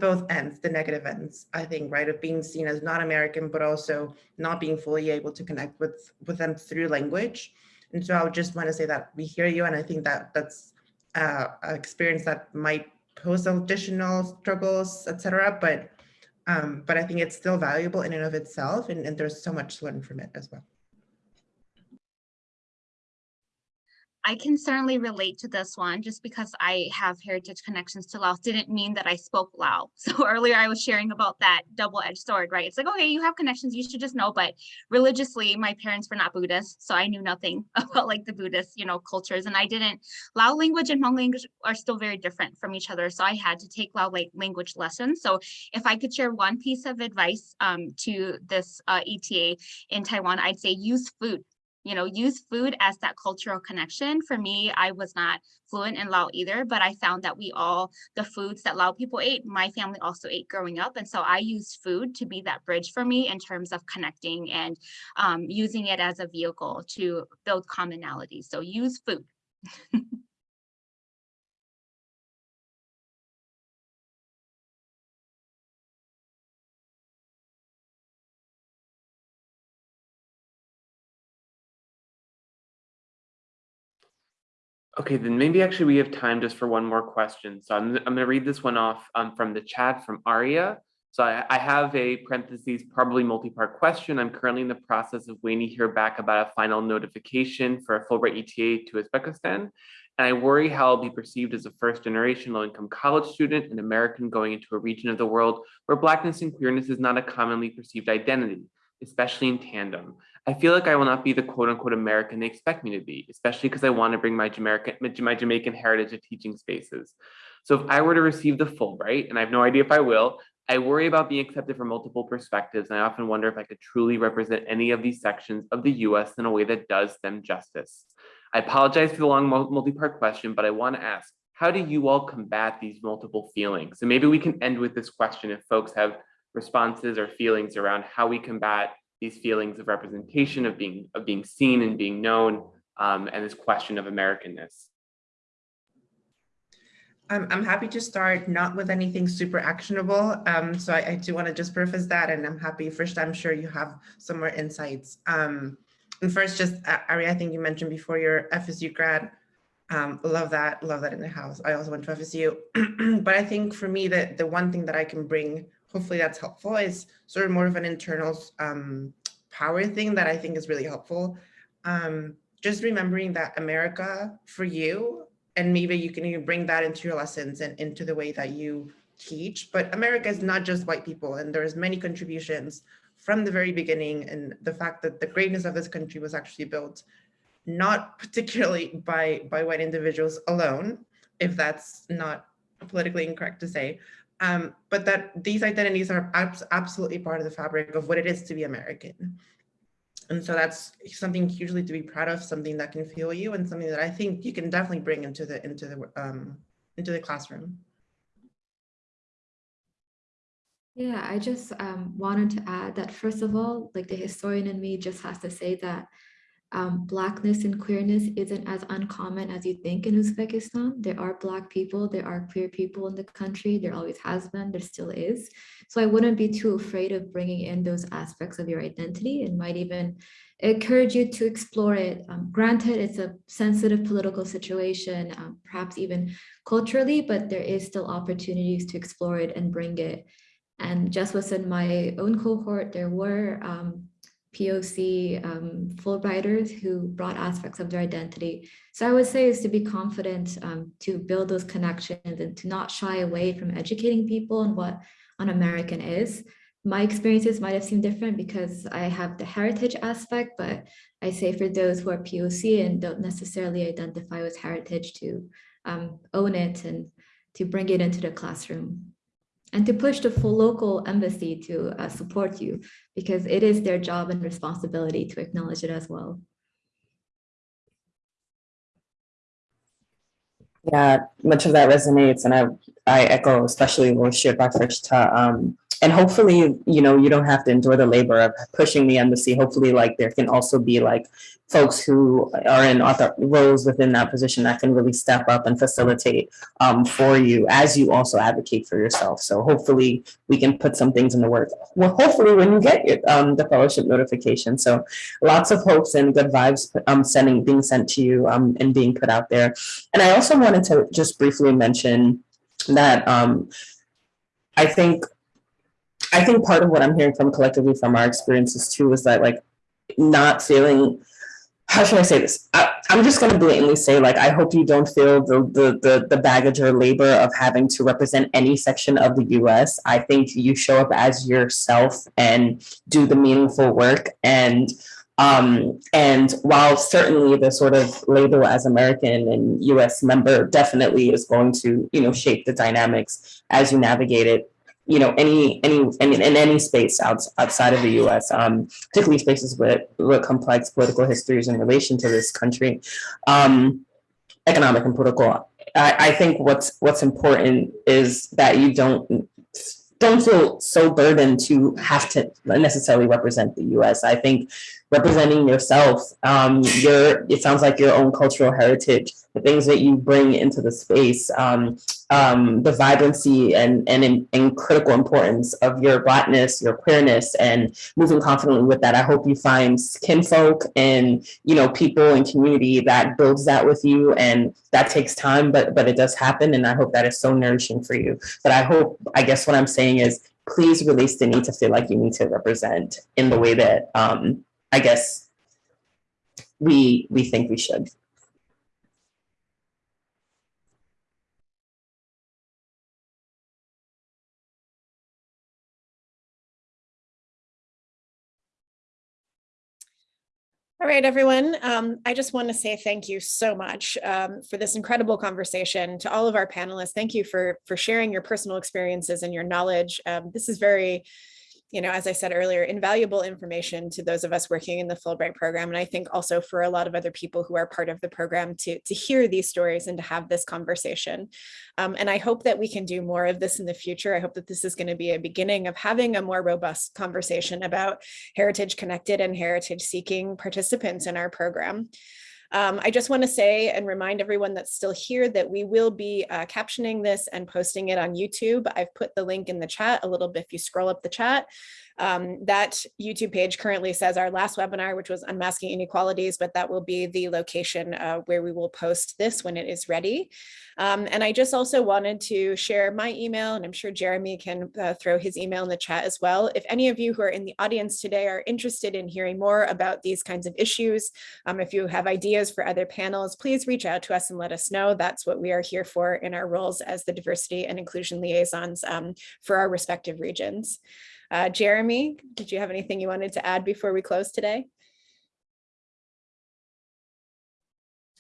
[SPEAKER 5] both ends, the negative ends, I think, right, of being seen as not American, but also not being fully able to connect with with them through language. And so I would just want to say that we hear you, and I think that that's uh, an experience that might pose additional struggles, etc. But um, but I think it's still valuable in and of itself, and, and there's so much to learn from it as well.
[SPEAKER 4] I can certainly relate to this one just because I have heritage connections to Laos didn't mean that I spoke Lao. So earlier I was sharing about that double-edged sword, right? It's like, okay, you have connections, you should just know, but religiously my parents were not Buddhist, so I knew nothing about like the Buddhist, you know, cultures. And I didn't, Lao language and Hmong language are still very different from each other. So I had to take Lao like language lessons. So if I could share one piece of advice um, to this uh, ETA in Taiwan, I'd say use food you know, use food as that cultural connection. For me, I was not fluent in Lao either, but I found that we all, the foods that Lao people ate, my family also ate growing up. And so I used food to be that bridge for me in terms of connecting and um, using it as a vehicle to build commonality. So use food.
[SPEAKER 1] Okay, then maybe actually we have time just for one more question. So I'm, I'm going to read this one off um, from the chat from Aria. So I, I have a parentheses, probably multi-part question. I'm currently in the process of waiting to hear back about a final notification for a Fulbright ETA to Uzbekistan. And I worry how I'll be perceived as a first generation low income college student, an American going into a region of the world where Blackness and queerness is not a commonly perceived identity, especially in tandem. I feel like I will not be the quote unquote American they expect me to be, especially because I want to bring my Jamaican, my Jamaican heritage to teaching spaces. So if I were to receive the Fulbright, and I have no idea if I will, I worry about being accepted from multiple perspectives. And I often wonder if I could truly represent any of these sections of the US in a way that does them justice. I apologize for the long multi-part question, but I want to ask, how do you all combat these multiple feelings? So maybe we can end with this question if folks have responses or feelings around how we combat these feelings of representation, of being of being seen and being known, um, and this question of Americanness.
[SPEAKER 5] Um, I'm happy to start not with anything super actionable. Um, so I, I do want to just preface that and I'm happy first, I'm sure you have some more insights. Um, and first, just Ari, I think you mentioned before your FSU grad. Um, love that, love that in the house. I also went to FSU, but I think for me that the one thing that I can bring, hopefully that's helpful, is sort of more of an internal um, power thing that I think is really helpful. Um, just remembering that America for you and maybe you can even bring that into your lessons and into the way that you teach. But America is not just white people, and there's many contributions from the very beginning. And the fact that the greatness of this country was actually built not particularly by, by white individuals alone, if that's not politically incorrect to say, um, but that these identities are abs absolutely part of the fabric of what it is to be American. And so that's something hugely to be proud of, something that can fuel you and something that I think you can definitely bring into the into the um, into the classroom.
[SPEAKER 7] Yeah, I just um, wanted to add that first of all, like the historian in me just has to say that um, Blackness and queerness isn't as uncommon as you think in Uzbekistan. There are Black people, there are queer people in the country, there always has been, there still is. So I wouldn't be too afraid of bringing in those aspects of your identity and might even encourage you to explore it. Um, granted, it's a sensitive political situation, um, perhaps even culturally, but there is still opportunities to explore it and bring it. And just within my own cohort, there were um, POC um, Fulbrighters who brought aspects of their identity. So I would say is to be confident um, to build those connections and to not shy away from educating people on what an American is. My experiences might have seemed different because I have the heritage aspect, but I say for those who are POC and don't necessarily identify with heritage to um, own it and to bring it into the classroom and to push the full local embassy to uh, support you because it is their job and responsibility to acknowledge it as well.
[SPEAKER 6] Yeah, much of that resonates, and I I echo especially what was shared by Frishta um, and hopefully, you know, you don't have to endure the labor of pushing the embassy. Hopefully, like there can also be like folks who are in author roles within that position that can really step up and facilitate um, for you as you also advocate for yourself. So hopefully we can put some things in the work. Well, hopefully when you get your, um, the fellowship notification. So lots of hopes and good vibes um, sending being sent to you um, and being put out there. And I also wanted to just briefly mention that um, I think I think part of what I'm hearing from collectively from our experiences too is that like not feeling how should I say this? I, am just going to blatantly say, like, I hope you don't feel the, the, the the baggage or labor of having to represent any section of the U.S. I think you show up as yourself and do the meaningful work. And um, and while certainly the sort of label as American and U.S. member definitely is going to, you know, shape the dynamics as you navigate it, you know, any, any, in, in any space outs, outside of the US, um, particularly spaces with, with complex political histories in relation to this country, um, economic and political. I, I think what's, what's important is that you don't, don't feel so burdened to have to necessarily represent the US. I think representing yourself, um, your, it sounds like your own cultural heritage, the things that you bring into the space, um, um, the vibrancy and, and, and critical importance of your blackness, your queerness, and moving confidently with that. I hope you find kinfolk and you know people and community that builds that with you, and that takes time, but but it does happen, and I hope that is so nourishing for you. But I hope, I guess what I'm saying is, please release the need to feel like you need to represent in the way that um, I guess we we think we should.
[SPEAKER 2] All right, everyone. Um, I just want to say thank you so much um, for this incredible conversation. To all of our panelists, thank you for, for sharing your personal experiences and your knowledge. Um, this is very you know, as I said earlier, invaluable information to those of us working in the Fulbright program. And I think also for a lot of other people who are part of the program to, to hear these stories and to have this conversation. Um, and I hope that we can do more of this in the future. I hope that this is going to be a beginning of having a more robust conversation about heritage connected and heritage seeking participants in our program. Um, I just want to say and remind everyone that's still here that we will be uh, captioning this and posting it on YouTube. I've put the link in the chat a little bit if you scroll up the chat. Um, that YouTube page currently says our last webinar, which was unmasking inequalities, but that will be the location uh, where we will post this when it is ready. Um, and I just also wanted to share my email, and I'm sure Jeremy can uh, throw his email in the chat as well. If any of you who are in the audience today are interested in hearing more about these kinds of issues, um, if you have ideas for other panels, please reach out to us and let us know. That's what we are here for in our roles as the diversity and inclusion liaisons um, for our respective regions. Uh, Jeremy, did you have anything you wanted to add before we close today?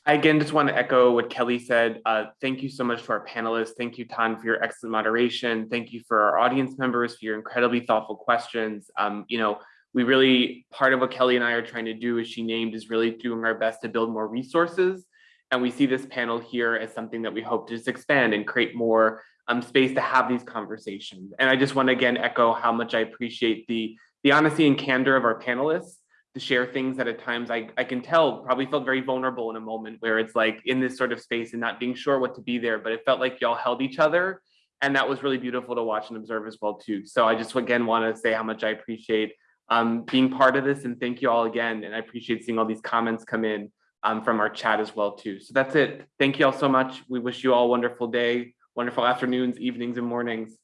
[SPEAKER 1] I again just want to echo what Kelly said. Uh, thank you so much to our panelists. Thank you, Tan, for your excellent moderation. Thank you for our audience members for your incredibly thoughtful questions. Um, you know, we really, part of what Kelly and I are trying to do, as she named, is really doing our best to build more resources. And we see this panel here as something that we hope to just expand and create more um, space to have these conversations. And I just want to again echo how much I appreciate the, the honesty and candor of our panelists to share things that at times I, I can tell probably felt very vulnerable in a moment where it's like in this sort of space and not being sure what to be there, but it felt like y'all held each other. And that was really beautiful to watch and observe as well too. So I just again want to say how much I appreciate um, being part of this and thank you all again. And I appreciate seeing all these comments come in um, from our chat as well too. So that's it. Thank you all so much. We wish you all a wonderful day, wonderful afternoons, evenings and mornings.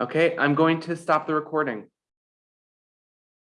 [SPEAKER 1] Okay, I'm going to stop the recording.